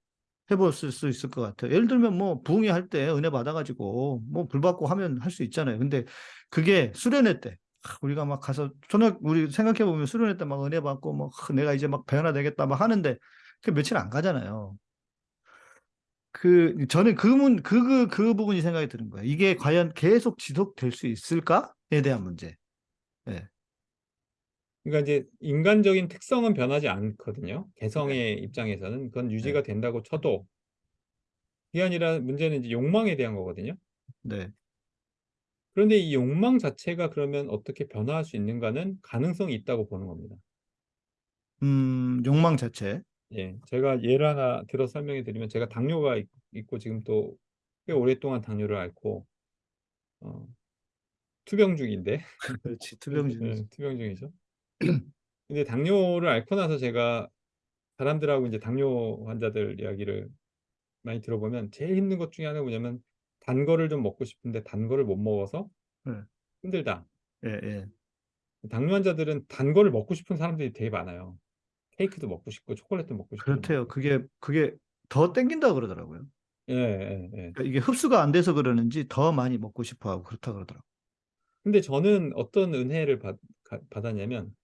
해봤을 수 있을 것 같아요. 예를 들면 뭐 부흥회 할 때 은혜 받아가지고 뭐 불 받고 하면 할 수 있잖아요. 근데 그게 수련회 때 아, 우리가 막 가서 초등 우리 생각해 보면 수련회 때 막 은혜 받고 뭐 아, 내가 이제 막 배우나 되겠다 막 하는데 그 며칠 안 가잖아요. 그 저는 그문 그, 그, 그 부분이 생각이 드는 거예요. 이게 과연 계속 지속될 수 있을까에 대한 문제. 그러니까 이제 인간적인 특성은 변하지 않거든요. 개성의 입장에서는 그건 유지가 된다고 쳐도 그게 아니라 문제는 이제 욕망에 대한 거거든요. 네. 그런데 이 욕망 자체가 그러면 어떻게 변화할 수 있는가는 가능성이 있다고 보는 겁니다. 음, 욕망 자체. 예, 제가 예를 하나 들어 설명해 드리면 제가 당뇨가 있- 있고 지금 또 꽤 오랫동안 당뇨를 앓고 어, 투병 중인데 그렇지. 투병진. 네, 투병 중이죠. 근데 당뇨를 앓고 나서 제가 사람들하고 이제 당뇨 환자들 이야기를 많이 들어보면 제일 힘든 것 중에 하나가 뭐냐면 단 거를 좀 먹고 싶은데 단 거를 못 먹어서 네. 힘들다. 예, 예. 당뇨 환자들은 단 거를 먹고 싶은 사람들이 되게 많아요. 케이크도 먹고 싶고 초콜릿도 먹고 싶고. 그렇대요. 그게 그게 더 땡긴다 그러더라고요. 예, 예, 예. 그러니까 이게 흡수가 안 돼서 그러는지 더 많이 먹고 싶어 하고 그렇다 그러더라고요. 근데 저는 어떤 은혜를 받, 가- 받았냐면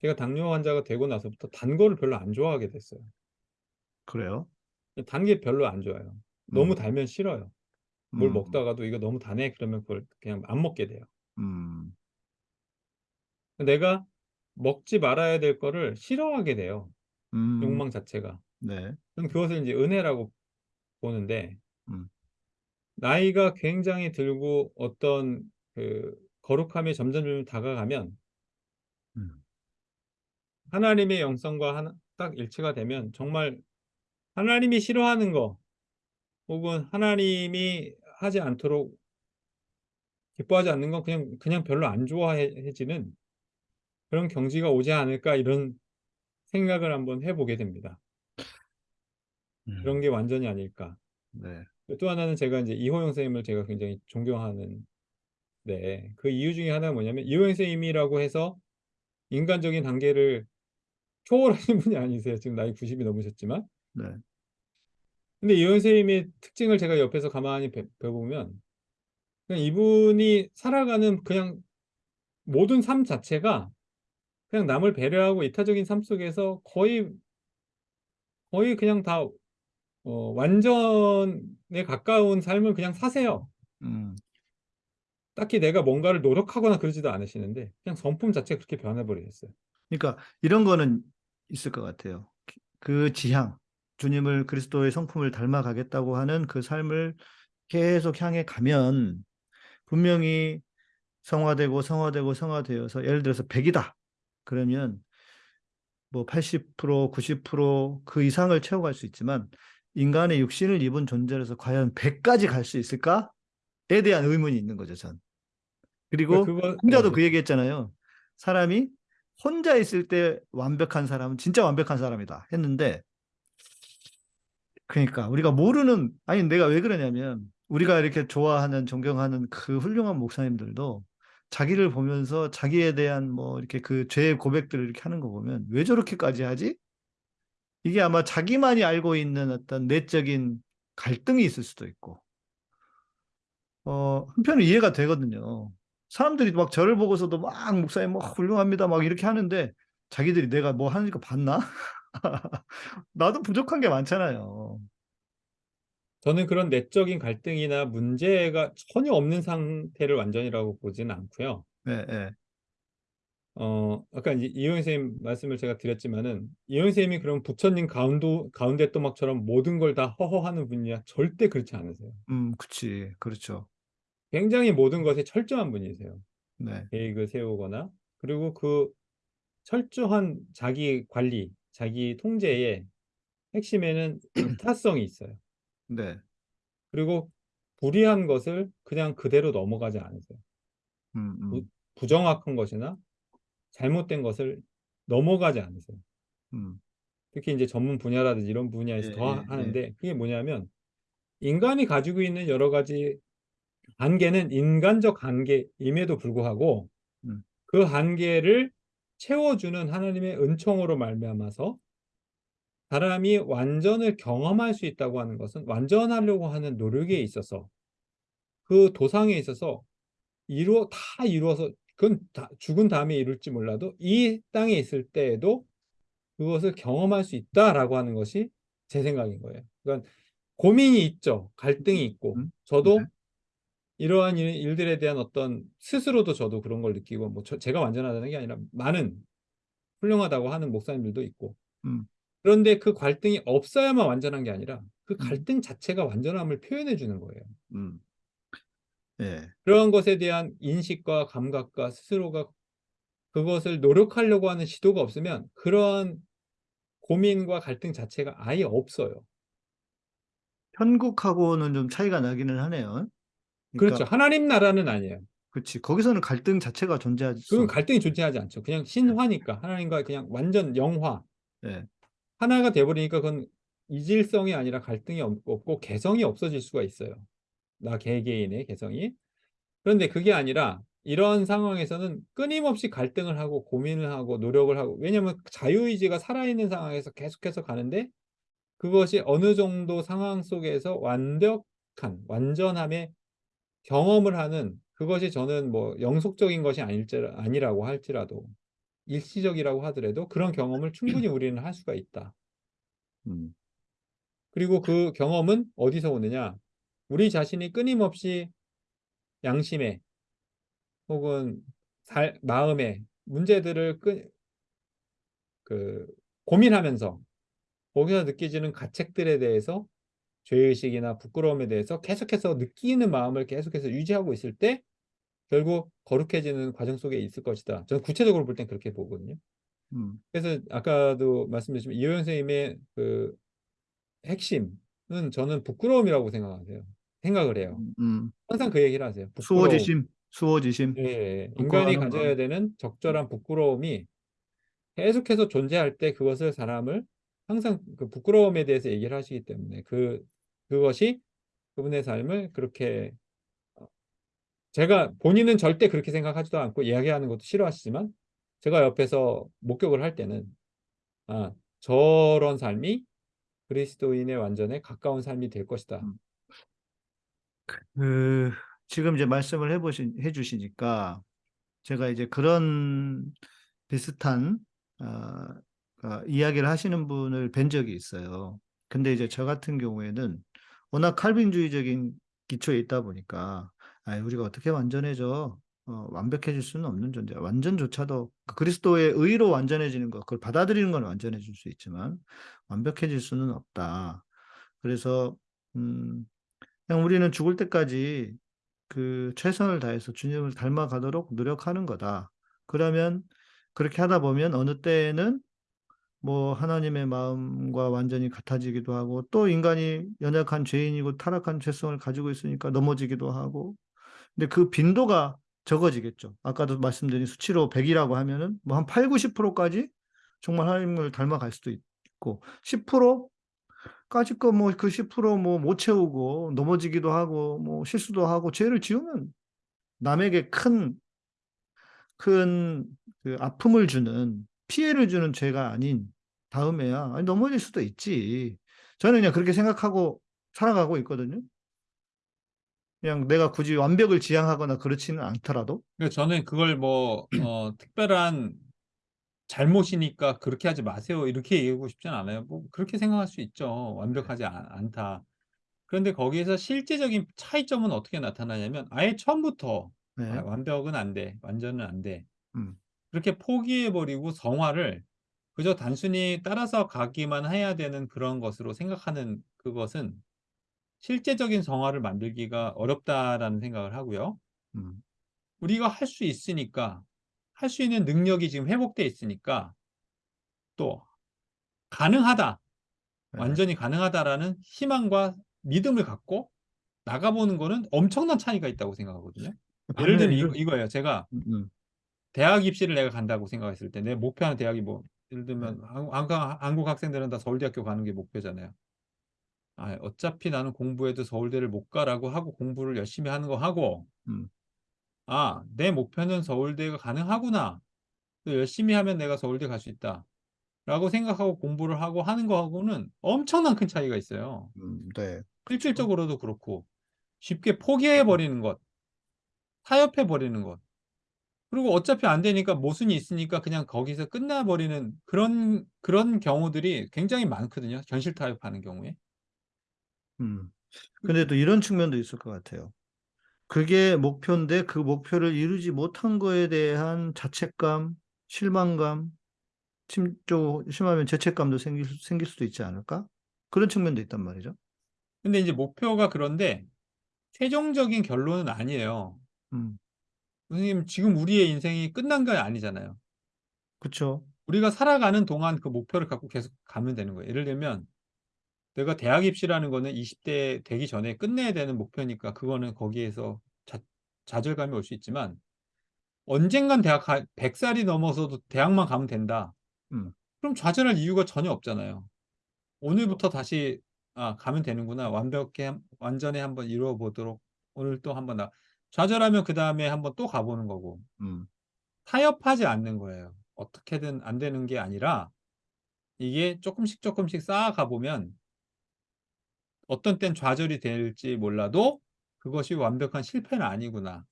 제가 당뇨 환자가 되고 나서부터 단 거를 별로 안 좋아하게 됐어요. 그래요? 단 게 별로 안 좋아요. 너무 음. 달면 싫어요. 뭘 음, 먹다가도 이거 너무 다네 그러면 그걸 그냥 안 먹게 돼요. 음, 내가 먹지 말아야 될 거를 싫어하게 돼요. 음, 욕망 자체가. 네. 저는 그것을 이제 은혜라고 보는데 음. 나이가 굉장히 들고 어떤 그 거룩함에 점점 점 다가가면 음. 하나님의 영성과 하나, 딱 일치가 되면 정말 하나님이 싫어하는 거 혹은 하나님이 하지 않도록 기뻐하지 않는 건 그냥 그냥 별로 안 좋아해지는 그런 경지가 오지 않을까 이런 생각을 한번 해보게 됩니다. 음, 그런 게 완전히 아닐까. 네. 또 하나는 제가 이제 이호영 선생님을 제가 굉장히 존경하는 네, 그 이유 중에 하나가 뭐냐면 이호영 선생님이라고 해서 인간적인 단계를 초월하신 분이 아니세요. 지금 나이 90이 넘으셨지만. 네. 근데 이호영 선생님의 특징을 제가 옆에서 가만히 배, 배보면 그냥 이분이 살아가는 그냥 모든 삶 자체가 그냥 남을 배려하고 이타적인 삶 속에서 거의 거의 그냥 다 어, 완전에 가까운 삶을 그냥 사세요. 음, 딱히 내가 뭔가를 노력하거나 그러지도 않으시는데 그냥 성품 자체가 그렇게 변해버리셨어요. 그러니까 이런 거는 있을 것 같아요. 그 지향, 주님을 그리스도의 성품을 닮아가겠다고 하는 그 삶을 계속 향해 가면 분명히 성화되고 성화되고 성화되어서 예를 들어서 100이다. 그러면 뭐 80%, 90%그 이상을 채워갈 수 있지만 인간의 육신을 입은 존재로서 과연 100까지 갈 수 있을까? 대한 의문이 있는 거죠, 전. 그리고 그거- 혼자도 네. 그 얘기했잖아요. 사람이 혼자 있을 때 완벽한 사람은 진짜 완벽한 사람이다 했는데 그러니까 우리가 모르는 아니 내가 왜 그러냐면 우리가 이렇게 좋아하는 존경하는 그 훌륭한 목사님들도 자기를 보면서 자기에 대한 뭐 이렇게 그 죄의 고백들을 이렇게 하는 거 보면 왜 저렇게까지 하지? 이게 아마 자기만이 알고 있는 어떤 내적인 갈등이 있을 수도 있고 어 한편은 이해가 되거든요. 사람들이 막 저를 보고서도 막 목사님 뭐 훌륭합니다 막 이렇게 하는데 자기들이 내가 뭐 하는 거 봤나? 나도 부족한 게 많잖아요. 저는 그런 내적인 갈등이나 문제가 전혀 없는 상태를 완전이라고 보지는 않고요. 네, 네. 어, 아까 이제 이효영 선생님 말씀을 제가 드렸지만은 이효영 선생님이 그럼 부처님 가운데 가운데 또막처럼 모든 걸 다 허허하는 분이야 절대 그렇지 않으세요. 음, 그치. 그렇죠. 굉장히 모든 것에 철저한 분이세요. 네. 계획을 세우거나 그리고 그 철저한 자기 관리, 자기 통제의 핵심에는 이타성이 있어요. 네. 그리고 불이한 것을 그냥 그대로 넘어가지 않으세요. 음, 음, 부- 부정확한 것이나 잘못된 것을 넘어가지 않으세요. 음. 특히 이제 전문 분야라든지 이런 분야에서 예, 더 예, 하는데 그게 뭐냐면 인간이 가지고 있는 여러 가지 한계는 인간적 한계임에도 불구하고 음. 그 한계를 채워주는 하나님의 은총으로 말미암아서 사람이 완전을 경험할 수 있다고 하는 것은 완전하려고 하는 노력에 있어서 그 도상에 있어서 이루어 다 이루어서 그건 다 죽은 다음에 이룰지 몰라도 이 땅에 있을 때에도 그것을 경험할 수 있다라고 하는 것이 제 생각인 거예요. 그러니까 고민이 있죠. 갈등이 있고 음, 저도 네. 이러한 일- 일들에 대한 어떤 스스로도 저도 그런 걸 느끼고 뭐 저- 제가 완전하다는 게 아니라 많은 훌륭하다고 하는 목사님들도 있고 음. 그런데 그 갈등이 없어야만 완전한 게 아니라 그 음. 갈등 자체가 완전함을 표현해 주는 거예요. 음. 예. 그런 것에 대한 인식과 감각과 스스로가 그것을 노력하려고 하는 시도가 없으면 그러한 고민과 갈등 자체가 아예 없어요. 현국하고는 좀 차이가 나기는 하네요. 그렇죠. 그러니까, 하나님 나라는 아니에요. 그렇지. 거기서는 갈등 자체가 존재하지. 그건 갈등이 존재하지 않죠. 그냥 신화니까 하나님과 그냥 완전 영화 예. 하나가 돼버리니까 그건 이질성이 아니라 갈등이 없- 없고 개성이 없어질 수가 있어요. 나 개개인의 개성이. 그런데 그게 아니라 이런 상황에서는 끊임없이 갈등을 하고 고민을 하고 노력을 하고 왜냐하면 자유의지가 살아있는 상황에서 계속해서 가는데 그것이 어느 정도 상황 속에서 완벽한 완전함의 경험을 하는 그것이 저는 뭐 영속적인 것이 아닐지 아니라고 할지라도 일시적이라고 하더라도 그런 경험을 충분히 우리는 할 수가 있다. 음. 그리고 그 경험은 어디서 오느냐? 우리 자신이 끊임없이 양심에 혹은 살, 마음에 문제들을 끄, 그 고민하면서 거기서 느껴지는 가책들에 대해서 죄의식이나 부끄러움에 대해서 계속해서 느끼는 마음을 계속해서 유지하고 있을 때 결국 거룩해지는 과정 속에 있을 것이다. 저는 구체적으로 볼 땐 그렇게 보거든요. 음. 그래서 아까도 말씀드렸지만 이호연 선생님의 그 핵심은 저는 부끄러움이라고 생각하세요. 생각을 해요. 음. 항상 그 얘기를 하세요. 부끄러움. 수호지심, 수호지심. 예, 예. 인간이 가져야 마음. 되는 적절한 부끄러움이 계속해서 존재할 때 그것을 사람을 항상 그 부끄러움에 대해서 얘기를 하시기 때문에 그 그것이 그분의 삶을 그렇게 어, 제가 본인은 절대 그렇게 생각하지도 않고 이야기하는 것도 싫어하시지만 제가 옆에서 목격을 할 때는 아 저런 삶이 그리스도인의 완전에 가까운 삶이 될 것이다. 음. 그 지금 이제 말씀을 해보신 해주시니까 제가 이제 그런 비슷한 아, 아, 이야기를 하시는 분을 뵌 적이 있어요. 근데 이제 저 같은 경우에는 워낙 칼빈주의적인 기초에 있다 보니까 아, 우리가 어떻게 완전해져? 어, 완벽해질 수는 없는 존재야. 완전조차도 그 그리스도의 의로 완전해지는 것, 그걸 받아들이는 건 완전해질 수 있지만 완벽해질 수는 없다. 그래서 음, 그냥 우리는 죽을 때까지 그 최선을 다해서 주님을 닮아가도록 노력하는 거다. 그러면 그렇게 하다 보면 어느 때에는 뭐 하나님의 마음과 완전히 같아지기도 하고 또 인간이 연약한 죄인이고 타락한 죄성을 가지고 있으니까 넘어지기도 하고 근데 그 빈도가 적어지겠죠. 아까도 말씀드린 수치로 100이라고 하면은 뭐 한 8, 90%까지 정말 하나님을 닮아갈 수도 있고 10%까지 거뭐 그 10%뭐 못 채우고 넘어지기도 하고 뭐 실수도 하고 죄를 지으면 남에게 큰 큰 그 아픔을 주는 피해를 주는 죄가 아닌 다음에야 아니 넘어질 수도 있지. 저는 그냥 그렇게 생각하고 살아가고 있거든요. 그냥 내가 굳이 완벽을 지향하거나 그렇지는 않더라도. 그러니까 저는 그걸 뭐 어, 특별한 잘못이니까 그렇게 하지 마세요. 이렇게 얘기하고 싶진 않아요. 뭐 그렇게 생각할 수 있죠. 완벽하지 않, 않다. 그런데 거기에서 실제적인 차이점은 어떻게 나타나냐면 아예 처음부터 네. 아, 완벽은 안 돼. 완전은 안 돼. 음. 그렇게 포기해버리고 성화를 그저 단순히 따라서 가기만 해야 되는 그런 것으로 생각하는 그것은 실제적인 성화를 만들기가 어렵다라는 생각을 하고요. 음. 우리가 할 수 있으니까 할 수 있는 능력이 지금 회복돼 있으니까 또 가능하다. 네. 완전히 가능하다라는 희망과 믿음을 갖고 나가보는 거는 엄청난 차이가 있다고 생각하거든요. 예를 들면 이거, 이거예요. 제가 음, 음. 대학 입시를 내가 간다고 생각했을 때 내 목표하는 대학이 뭐 예를 네. 들면 한- 한국, 한국 학생들은 다 서울대학교 가는 게 목표잖아요. 아, 어차피 나는 공부해도 서울대를 못 가라고 하고 공부를 열심히 하는 거 하고 음. 아, 내 목표는 서울대가 가능하구나. 또 열심히 하면 내가 서울대 갈 수 있다. 라고 생각하고 공부를 하고 하는 거하고는 엄청난 큰 차이가 있어요. 음, 네. 실질적으로도 그렇고 쉽게 포기해 버리는 것, 타협해 버리는 것. 그리고 어차피 안 되니까 모순이 있으니까 그냥 거기서 끝나 버리는 그런 그런 경우들이 굉장히 많거든요. 현실 타협하는 경우에. 음. 근데 또 이런 측면도 있을 것 같아요. 그게 목표인데 그 목표를 이루지 못한 거에 대한 자책감, 실망감, 심, 좀 심하면 죄책감도 생길, 수- 생길 수도 있지 않을까? 그런 측면도 있단 말이죠. 근데 이제 목표가 그런데 최종적인 결론은 아니에요. 음, 선생님 지금 우리의 인생이 끝난 게 아니잖아요. 그쵸. 우리가 살아가는 동안 그 목표를 갖고 계속 가면 되는 거예요. 예를 들면 내가 대학 입시라는 거는 20대 되기 전에 끝내야 되는 목표니까 그거는 거기에서 자, 좌절감이 올 수 있지만 언젠간 대학 가, 100살이 넘어서도 대학만 가면 된다. 음. 그럼 좌절할 이유가 전혀 없잖아요. 오늘부터 다시 아, 가면 되는구나. 완벽히 한- 완전히 한번 이루어 보도록 오늘 또 한번 나 좌절하면 그 다음에 한번 또 가보는 거고 음, 타협하지 않는 거예요. 어떻게든 안 되는 게 아니라 이게 조금씩 조금씩 쌓아가 보면 어떤 땐 좌절이 될지 몰라도 그것이 완벽한 실패는 아니구나.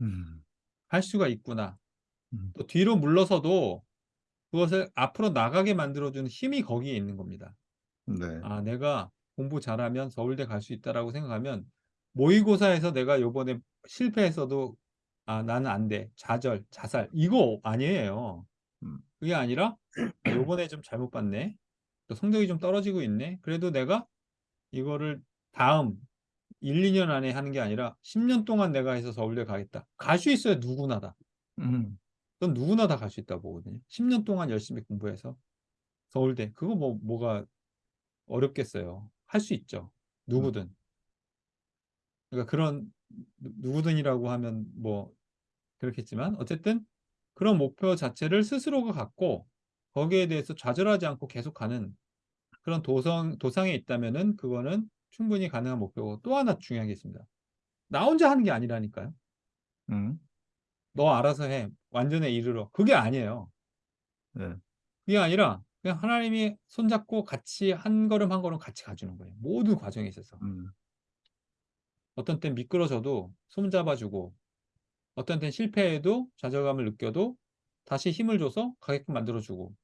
음, 할 수가 있구나. 음. 또 뒤로 물러서도 그것을 앞으로 나가게 만들어주는 힘이 거기에 있는 겁니다. 네. 아, 내가 공부 잘하면 서울대 갈 수 있다라고 생각하면 모의고사에서 내가 요번에 실패했어도 아, 나는 안 돼. 좌절, 자살. 이거 아니에요. 음. 그게 아니라 아, 요번에 좀 잘못 봤네. 또 성적이 좀 떨어지고 있네. 그래도 내가 이거를 다음 1, 2년 안에 하는 게 아니라 10년 동안 내가 해서 서울대 가겠다. 갈 수 있어요. 누구나 다. 음, 그건 누구나 다 갈 수 있다고 보거든요. 10년 동안 열심히 공부해서 서울대. 그거 뭐, 뭐가 어렵겠어요. 할 수 있죠. 누구든. 그러니까 그런 누- 누구든이라고 하면 뭐 그렇겠지만 어쨌든 그런 목표 자체를 스스로가 갖고 거기에 대해서 좌절하지 않고 계속 가는 그런 도성, 도상에 있다면은 그거는 충분히 가능한 목표고 또 하나 중요한 게 있습니다. 나 혼자 하는 게 아니라니까요. 음, 너 알아서 해. 완전에 이르러. 그게 아니에요. 네. 그게 아니라 그냥 하나님이 손잡고 같이 한 걸음 한 걸음 같이 가주는 거예요. 모든 과정에 있어서. 음, 어떤 땐 미끄러져도 손잡아주고 어떤 땐 실패해도 좌절감을 느껴도 다시 힘을 줘서 가게끔 만들어주고.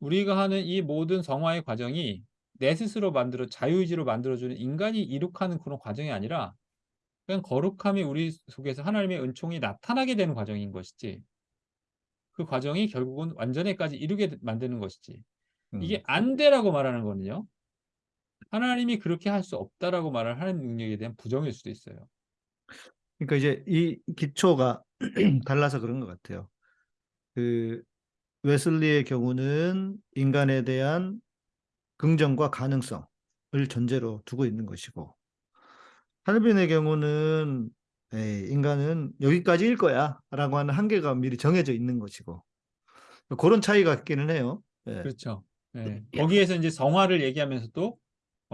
우리가 하는 이 모든 성화의 과정이 내 스스로 만들어 자유의지로 만들어주는 인간이 이룩하는 그런 과정이 아니라 그냥 거룩함이 우리 속에서 하나님의 은총이 나타나게 되는 과정인 것이지. 그 과정이 결국은 완전에까지 이루게 만드는 것이지. 음. 이게 안 되라고 말하는 거는요 하나님이 그렇게 할 수 없다라고 말할 하나님 능력에 대한 부정일 수도 있어요 그러니까 이제 이 기초가 달라서 그런 것 같아요. 그 웨슬리의 경우는 인간에 대한 긍정과 가능성을 전제로 두고 있는 것이고 칼빈의 경우는 에이, 인간은 여기까지일 거야 라고 하는 한계가 미리 정해져 있는 것이고 그런 차이가 있기는 해요. 예. 그렇죠. 예. 거기에서 이제 성화를 얘기하면서도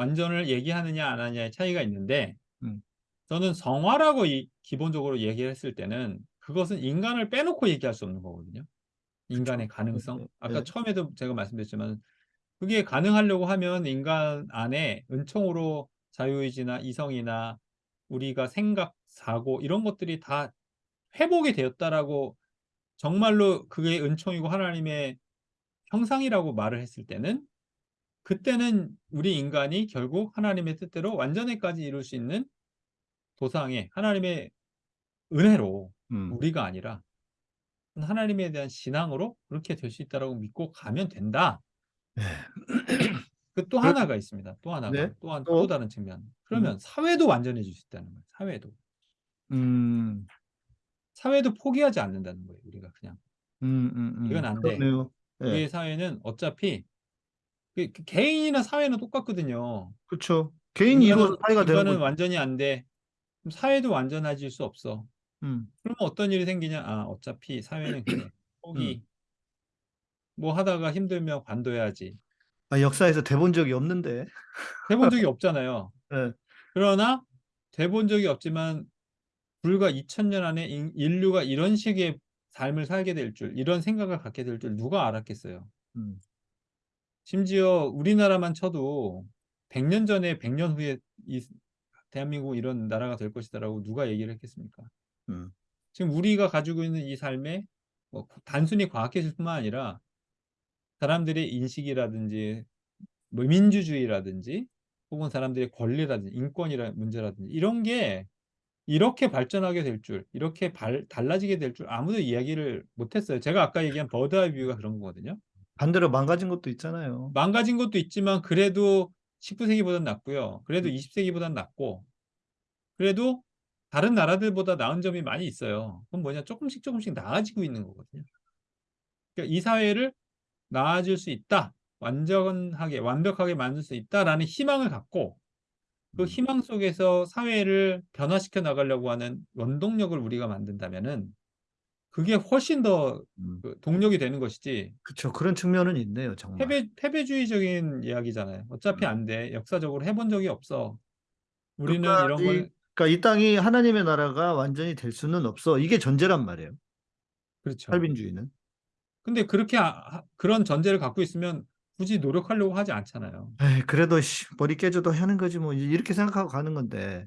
완전을 얘기하느냐 안 하느냐의 차이가 있는데 음. 저는 성화라고 이- 기본적으로 얘기를 했을 때는 그것은 인간을 빼놓고 얘기할 수 없는 거거든요. 인간의 가능성. 네, 아까 네. 처음에도 제가 말씀드렸지만 그게 가능하려고 하면 인간 안에 은총으로 자유의지나 이성이나 우리가 생각, 사고 이런 것들이 다 회복이 되었다라고 정말로 그게 은총이고 하나님의 형상이라고 말을 했을 때는 그때는 우리 인간이 결국 하나님의 뜻대로 완전히까지 이룰 수 있는 도상에 하나님의 은혜로 음. 우리가 아니라 하나님에 대한 신앙으로 그렇게 될 수 있다라고 믿고 가면 된다. 네. 그또 하나가 있습니다. 또 하나가 네. 또, 한, 또? 또 다른 측면. 그러면 사회도 완전해질 수 있다는 거예요. 사회도 음, 사회도 포기하지 않는다는 거예요. 우리가 그냥 음, 음, 음. 이건 안 돼. 그러네요. 예. 우리의 사회는 어차피 개인이나 사회는 똑같거든요. 그렇죠. 개인이 이루어서 사회가 되는 거죠. 완전히 안 돼. 그럼 사회도 완전해질 수 없어. 음, 그러면 어떤 일이 생기냐? 아, 어차피 사회는 그래. 포기. 뭐 하다가 힘들면 관둬야지. 아, 역사에서 돼본 적이 없는데. 해본 적이 없잖아요. 예. 그러나 돼본 적이 없지만 불과 2000년 안에 인- 인류가 이런 식의 삶을 살게 될 줄, 이런 생각을 갖게 될 줄 누가 알았겠어요. 음, 심지어 우리나라만 쳐도 100년 전에 100년 후에 이 대한민국 이런 나라가 될 것이다라고 누가 얘기를 했겠습니까? 음. 지금 우리가 가지고 있는 이 삶에 뭐 단순히 과학기술 뿐만 아니라 사람들의 인식이라든지 뭐 민주주의라든지 혹은 사람들의 권리라든지 인권이라 문제라든지 이런 게 이렇게 발전하게 될 줄, 이렇게 발- 달라지게 될 줄 아무도 이야기를 못했어요. 제가 아까 얘기한 버드아이 뷰가 그런 거거든요. 반대로 망가진 것도 있잖아요. 망가진 것도 있지만 그래도 19세기보단 낫고요. 그래도 20세기보단 낫고 그래도 다른 나라들보다 나은 점이 많이 있어요. 그건 뭐냐 조금씩 조금씩 나아지고 있는 거거든요. 그러니까 이 사회를 나아질 수 있다. 완전하게 완벽하게 만들 수 있다라는 희망을 갖고 그 음. 희망 속에서 사회를 변화시켜 나가려고 하는 원동력을 우리가 만든다면은 그게 훨씬 더 음. 그 동력이 되는 것이지 그렇죠. 그런 측면은 있네요, 정말. 패배, 패배주의적인 이야기잖아요. 어차피 안 돼. 역사적으로 해본 적이 없어. 우리는 이런 끝까지, 걸, 그러니까 이 땅이 하나님의 나라가 완전히 될 수는 없어. 이게 전제란 말이에요. 그렇죠. 칼빈주의는. 근데 그렇게, 아- 하- 그런 전제를 갖고 있으면 굳이 노력하려고 하지 않잖아요. 에이, 그래도 씨, 머리 깨져도 하는 거지 뭐 이렇게 생각하고 가는 건데.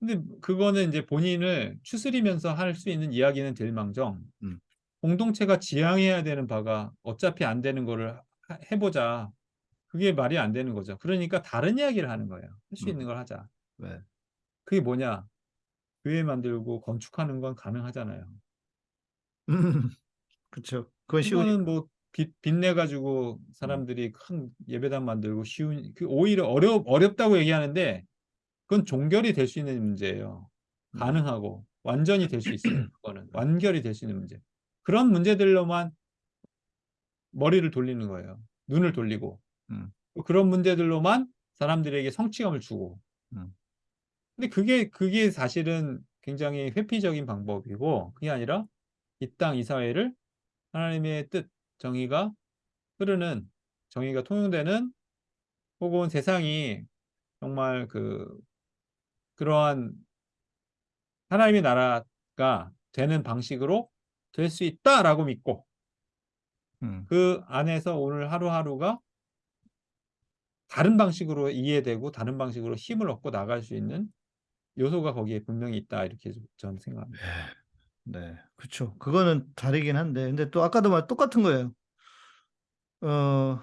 근데 그거는 이제 본인을 추스리면서 할 수 있는 이야기는 될 망정, 음. 공동체가 지향해야 되는 바가 어차피 안 되는 거를 하- 해보자. 그게 말이 안 되는 거죠. 그러니까 다른 이야기를 하는 거예요. 할수 음. 있는 걸 하자. 네. 그게 뭐냐? 교회 만들고 건축하는 건 가능하잖아요. 음, 그렇죠. 그건. 이거는 뭐 빚, 빚내 가지고 사람들이 큰 예배당 만들고 쉬운 그 오히려 어렵 어렵다고 얘기하는데 그건 종결이 될 수 있는 문제예요. 음. 가능하고 완전히 될 수 있어요. 그거는 완결이 될 수 있는 문제. 그런 문제들로만 머리를 돌리는 거예요. 눈을 돌리고 음. 그런 문제들로만 사람들에게 성취감을 주고. 음. 근데 그게 그게 사실은 굉장히 회피적인 방법이고 그게 아니라 이 땅 이 사회를 하나님의 뜻 정의가 흐르는 정의가 통용되는 혹은 세상이 정말 그 그러한 하나님의 나라가 되는 방식으로 될 수 있다라고 믿고 음. 그 안에서 오늘 하루하루가 다른 방식으로 이해되고 다른 방식으로 힘을 얻고 나갈 수 있는 요소가 거기에 분명히 있다 이렇게 저는 생각합니다. 네, 그렇죠. 그거는 다르긴 한데, 근데 또 아까도 말 똑같은 거예요. 어,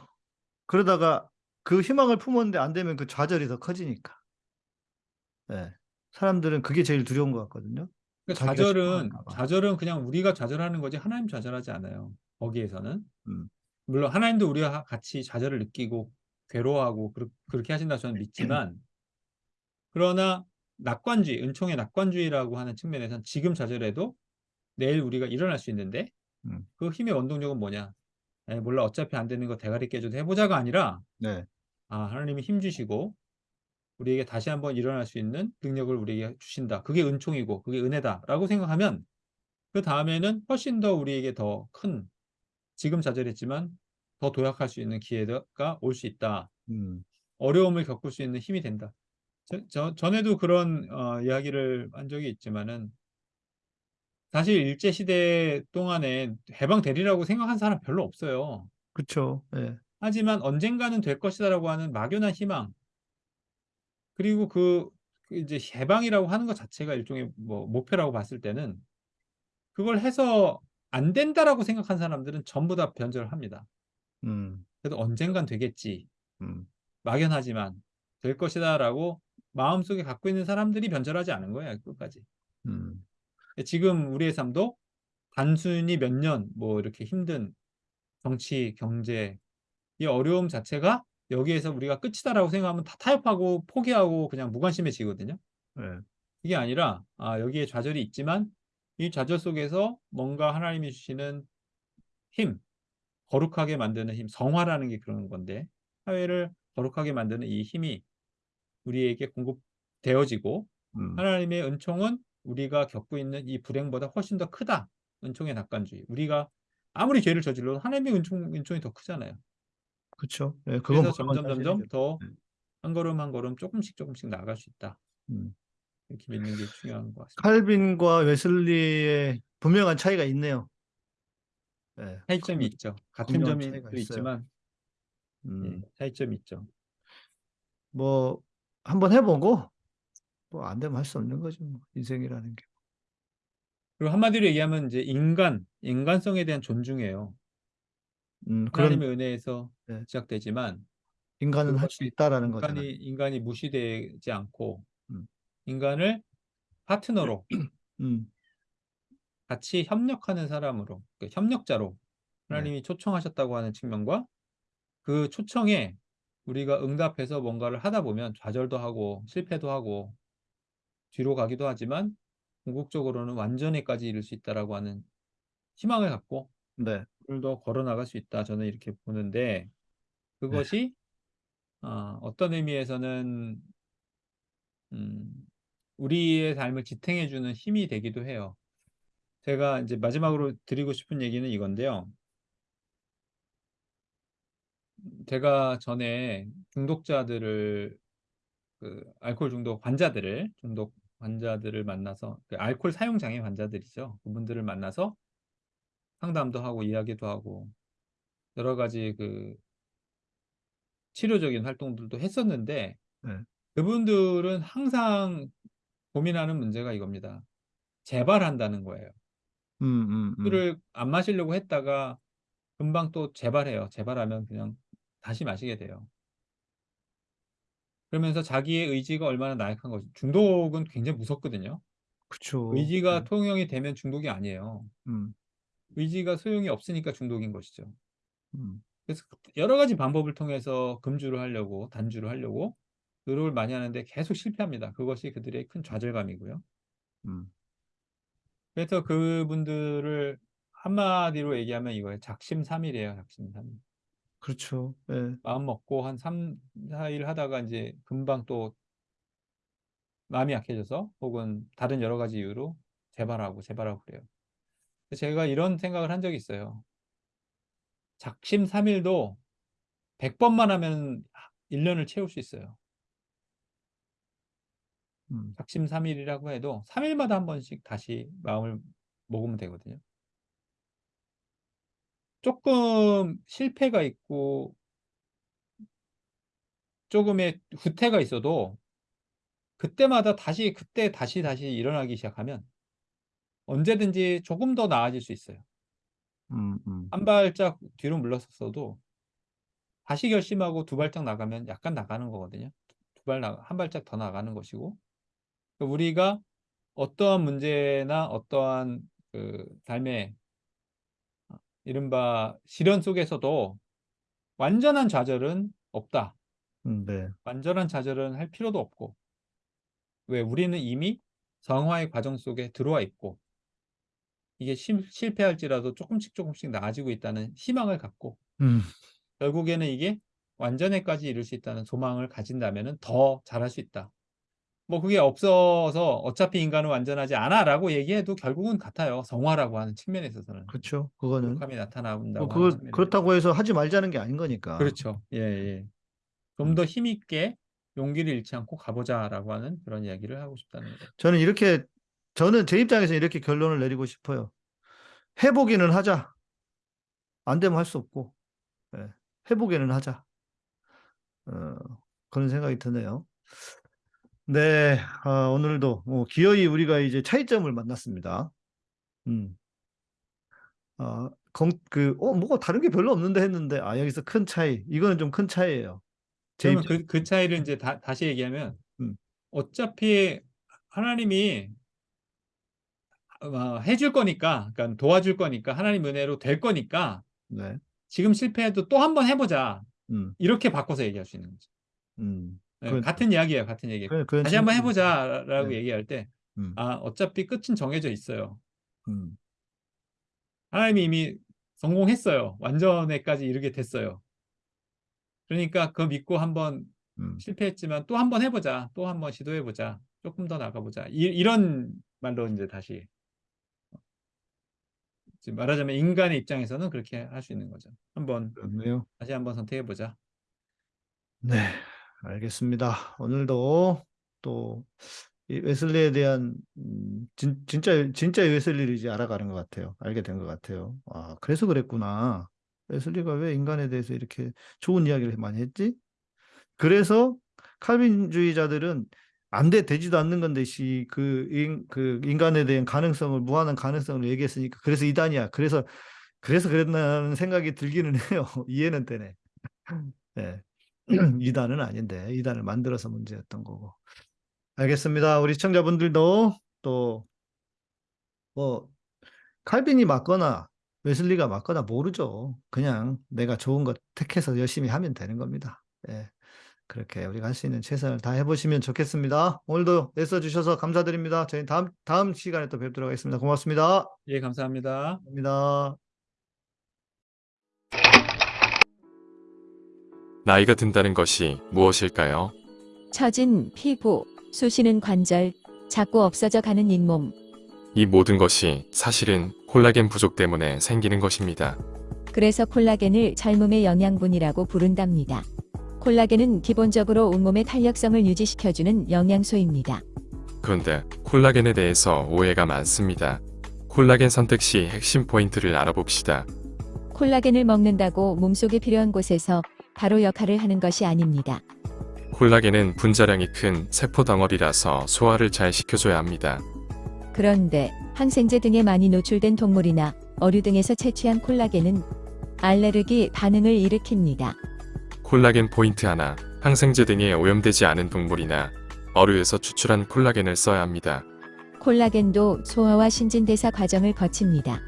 그러다가 그 희망을 품었는데 안 되면 그 좌절이 더 커지니까. 네, 사람들은 그게 제일 두려운 것 같거든요. 그러니까 좌절은. 좌절은 그냥 우리가 좌절하는 거지 하나님 좌절하지 않아요. 거기에서는 음. 물론 하나님도 우리와 하- 같이 좌절을 느끼고 괴로워하고 그렇- 그렇 게 하신다 저는 믿지만 그러나 낙관주의, 은총의 낙관주의라고 하는 측면에서는 지금 좌절해도 내일 우리가 일어날 수 있는데 음. 그 힘의 원동력은 뭐냐? 에, 몰라 어차피 안 되는 거 대가리 깨줘도 해보자가 아니라 네. 아, 하나님이 힘 주시고 우리에게 다시 한번 일어날 수 있는 능력을 우리에게 주신다. 그게 은총이고 그게 은혜다라고 생각하면 그 다음에는 훨씬 더 우리에게 더 큰 지금 좌절했지만 더 도약할 수 있는 기회가 올 수 있다. 음. 어려움을 겪을 수 있는 힘이 된다. 저, 저- 전에도 그런 어, 이야기를 한 적이 있지만은 사실 일제 시대 동안에 해방되리라고 생각한 사람 별로 없어요. 그쵸. 예. 하지만 언젠가는 될 것이다라고 하는 막연한 희망 그리고 그, 그 이제 해방이라고 하는 것 자체가 일종의 뭐 목표라고 봤을 때는 그걸 해서 안 된다라고 생각한 사람들은 전부 다 변절을 합니다. 음. 그래도 언젠간 되겠지. 음. 막연하지만 될 것이다라고 마음속에 갖고 있는 사람들이 변절하지 않은 거예요. 끝까지. 음. 지금 우리의 삶도 단순히 몇 년 뭐 이렇게 힘든 정치, 경제 이 어려움 자체가 여기에서 우리가 끝이다라고 생각하면 다 타협하고 포기하고 그냥 무관심해지거든요. 예. 이게 아니라 아, 여기에 좌절이 있지만 이 좌절 속에서 뭔가 하나님이 주시는 힘, 거룩하게 만드는 힘, 성화라는 게 그런 건데 사회를 거룩하게 만드는 이 힘이 우리에게 공급되어지고 음. 하나님의 은총은 우리가 겪고 있는 이 불행보다 훨씬 더 크다. 은총의 낙관주의. 우리가 아무리 죄를 저질러도 하나님의 은총, 은총이 더 크잖아요. 그쵸. 예. 그건 그래서 점점 점점 사실이죠. 더 네. 한 걸음 한 걸음 조금씩 조금씩 나아갈 수 있다. 음. 이렇게 믿는 게 중요한 것 같습니다. 칼빈과 웨슬리의 분명한 차이가 있네요. 예. 차이점이 있죠. 같은 점이. 있지만 음. 예, 차이점이 있죠. 뭐 한번 해보고 뭐 안 되면 할 수 없는 거죠. 뭐. 인생이라는 게. 그리고 한마디로 얘기하면 이제 인간, 인간성에 대한 존중이에요. 음, 그런 하나님의 은혜에서 네. 시작되지만 인간은 할 수 있다라는 인간이 거잖아요. 인간이 무시되지 않고 음. 인간을 파트너로 음. 같이 협력하는 사람으로 그 협력자로 네. 하나님이 초청하셨다고 하는 측면과 그 초청에 우리가 응답해서 뭔가를 하다 보면 좌절도 하고 실패도 하고 뒤로 가기도 하지만 궁극적으로는 완전히까지 이룰 수 있다라고 하는 희망을 갖고 네. 더 걸어 나갈 수 있다 저는 이렇게 보는데 그것이 어, 어떤 의미에서는 음, 우리의 삶을 지탱해 주는 힘이 되기도 해요. 제가 이제 마지막으로 드리고 싶은 얘기는 이건데요. 제가 전에 중독자들을 그 알코올 중독 환자들을 중독 환자들을 만나서 그 알코올 사용 장애 환자들이죠. 그분들을 만나서 상담도 하고 이야기도 하고 여러 가지 그 치료적인 활동들도 했었는데 네. 그분들은 항상 고민하는 문제가 이겁니다. 재발한다는 거예요. 음, 음, 음. 술을 안 마시려고 했다가 금방 또 재발해요. 재발하면 그냥 다시 마시게 돼요. 그러면서 자기의 의지가 얼마나 나약한 거지. 중독은 굉장히 무섭거든요. 그쵸. 의지가 네. 통용이 되면 중독이 아니에요. 음, 의지가 소용이 없으니까 중독인 것이죠. 음. 그래서 여러 가지 방법을 통해서 금주를 하려고, 단주를 하려고 노력을 많이 하는데 계속 실패합니다. 그것이 그들의 큰 좌절감이고요. 음. 그래서 그분들을 한마디로 얘기하면 이거예요. 작심삼일이에요. 작심삼일. 그렇죠. 예. 마음 먹고 한 3, 4일 하다가 이제 금방 또 마음이 약해져서 혹은 다른 여러 가지 이유로 재발하고 재발하고 그래요. 제가 이런 생각을 한 적이 있어요. 작심 삼일도 100번만 하면 1년을 채울 수 있어요. 음. 작심 삼일이라고 해도 3일마다 한 번씩 다시 마음을 먹으면 되거든요. 조금 실패가 있고 조금의 후퇴가 있어도 그때마다 다시 그때 다시 다시 일어나기 시작하면 언제든지 조금 더 나아질 수 있어요. 음, 음. 한 발짝 뒤로 물러섰어도 다시 결심하고 두 발짝 나가면 약간 나가는 거거든요. 두 발 나, 한 발짝 더 나가는 것이고 그러니까 우리가 어떠한 문제나 어떠한 그 삶의 이른바 시련 속에서도 완전한 좌절은 없다. 음, 네. 완전한 좌절은 할 필요도 없고 왜 우리는 이미 성화의 과정 속에 들어와 있고 이게 실 실패할지라도 조금씩 조금씩 나아지고 있다는 희망을 갖고 음. 결국에는 이게 완전에까지 이룰 수 있다는 소망을 가진다면은 더 잘할 수 있다. 뭐 그게 없어서 어차피 인간은 완전하지 않아 라고 얘기해도 결국은 같아요. 성화라고 하는 측면에 있어서는. 그렇죠. 그거는 부족함이 나타난다고 뭐 측면에 그렇다고 해서 하지 말자는 게 아닌 거니까. 그렇죠. 예, 예. 좀더 힘있게 용기를 잃지 않고 가보자라고 하는 그런 이야기를 하고 싶다는 거죠. 저는 이렇게 저는 제 입장에서 이렇게 결론을 내리고 싶어요. 해보기는 하자. 안 되면 할 수 없고 예, 해보기는 하자. 어, 그런 생각이 드네요. 네, 아, 오늘도 뭐 기어이 우리가 이제 차이점을 만났습니다. 음. 아, 건, 그, 어, 뭐가 다른 게 별로 없는데 했는데, 아, 여기서 큰 차이. 이거는 좀 큰 차이예요. 입장. 그, 그 차이를 이제 다, 다시 얘기하면 음. 어차피 하나님이 어, 해줄 거니까, 그러니까 도와줄 거니까 하나님 은혜로 될 거니까 네. 지금 실패해도 또 한 번 해보자. 음, 이렇게 바꿔서 얘기할 수 있는 거죠. 음. 예, 그건- 같은 이야기예요, 같은 얘기. 그건 다시 한번 진짜- 해보자 라고 네. 얘기할 때, 음, 아, 어차피 끝은 정해져 있어요. 음, 하나님이 이미 성공했어요. 완전에까지 이르게 됐어요. 그러니까 그거 믿고 한번 음. 실패했지만 또 한번 해보자. 또 한번 시도해보자. 조금 더 나가보자. 이, 이런 말로 이제 다시 지금 말하자면 인간의 입장에서는 그렇게 할 수 있는 거죠. 한번 그렇네요. 다시 한번 선택해 보자. 네, 알겠습니다. 오늘도 또이 웨슬리에 대한 음, 진, 진짜 진짜 웨슬리를 이제 알아가는 것 같아요. 알게 된 것 같아요. 아, 그래서 그랬구나. 웨슬리가 왜 인간에 대해서 이렇게 좋은 이야기를 많이 했지? 그래서 칼빈주의자들은 안 돼, 되지도 않는 건데, 씨, 그, 인, 그 인간에 대한 가능성을, 무한한 가능성을 얘기했으니까, 그래서 이단이야. 그래서, 그래서 그랬나는 생각이 들기는 해요. 이해는 되네. 네. 이단은 아닌데, 이단을 만들어서 문제였던 거고. 알겠습니다. 우리 시청자분들도 또, 뭐, 칼빈이 맞거나, 웨슬리가 맞거나 모르죠. 그냥 내가 좋은 것 택해서 열심히 하면 되는 겁니다. 예. 그렇게 우리가 할 수 있는 최선을 다 해보시면 좋겠습니다. 오늘도 애써주셔서 감사드립니다. 저희 다음, 다음 시간에 또 뵙도록 하겠습니다. 고맙습니다. 예, 감사합니다. 감사합니다. 나이가 든다는 것이 무엇일까요? 처진 피부, 쑤시는 관절, 자꾸 없어져 가는 잇몸. 이 모든 것이 사실은 콜라겐 부족 때문에 생기는 것입니다. 그래서 콜라겐을 젊음의 영양분이라고 부른답니다. 콜라겐은 기본적으로 온몸의 탄력성을 유지시켜주는 영양소입니다. 그런데 콜라겐에 대해서 오해가 많습니다. 콜라겐 선택 시 핵심 포인트를 알아봅시다. 콜라겐을 먹는다고 몸속에 필요한 곳에서 바로 역할을 하는 것이 아닙니다. 콜라겐은 분자량이 큰 세포 덩어리라서 소화를 잘 시켜줘야 합니다. 그런데 항생제 등에 많이 노출된 동물이나 어류 등에서 채취한 콜라겐은 알레르기 반응을 일으킵니다. 콜라겐 포인트 하나, 항생제 등에 오염되지 않은 동물이나 어류에서 추출한 콜라겐을 써야 합니다. 콜라겐도 소화와 신진대사 과정을 거칩니다.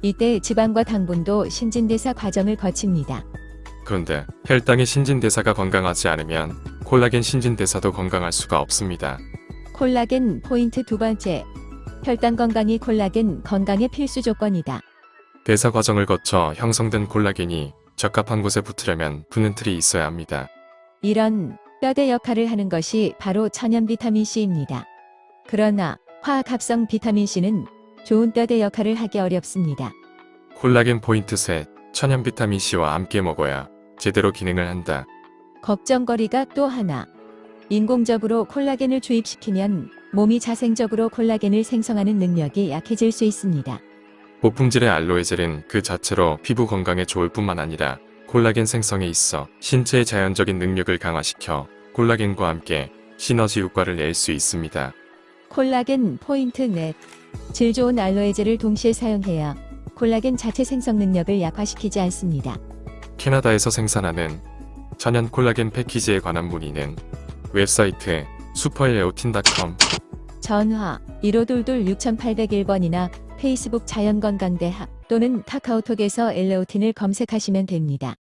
이때 지방과 당분도 신진대사 과정을 거칩니다. 그런데 혈당의 신진대사가 건강하지 않으면 콜라겐 신진대사도 건강할 수가 없습니다. 콜라겐 포인트 두 번째. 혈당 건강이 콜라겐 건강의 필수 조건이다. 대사 과정을 거쳐 형성된 콜라겐이 적합한 곳에 붙으려면 붙는 틀이 있어야 합니다. 이런 뼈대 역할을 하는 것이 바로 천연 비타민 C입니다. 그러나 화학 합성 비타민 C는 좋은 뼈대 역할을 하기 어렵습니다. 콜라겐 포인트 셋, 천연 비타민 C와 함께 먹어야 제대로 기능을 한다. 걱정거리가 또 하나. 인공적으로 콜라겐을 주입시키면 몸이 자생적으로 콜라겐을 생성하는 능력이 약해질 수 있습니다. 고품질의 알로에 젤은 그 자체로 피부 건강에 좋을 뿐만 아니라 콜라겐 생성에 있어 신체의 자연적인 능력을 강화시켜 콜라겐과 함께 시너지 효과를 낼 수 있습니다. 콜라겐 포인트 넷. 질 좋은 알로에젤을 동시에 사용해야 콜라겐 자체 생성 능력을 약화시키지 않습니다. 캐나다에서 생산하는 천연 콜라겐 패키지에 관한 문의는 웹사이트 슈퍼엘레오틴.com 전화 1522 6801번이나 페이스북 자연건강대학 또는 카카오톡에서 엘레오틴을 검색하시면 됩니다.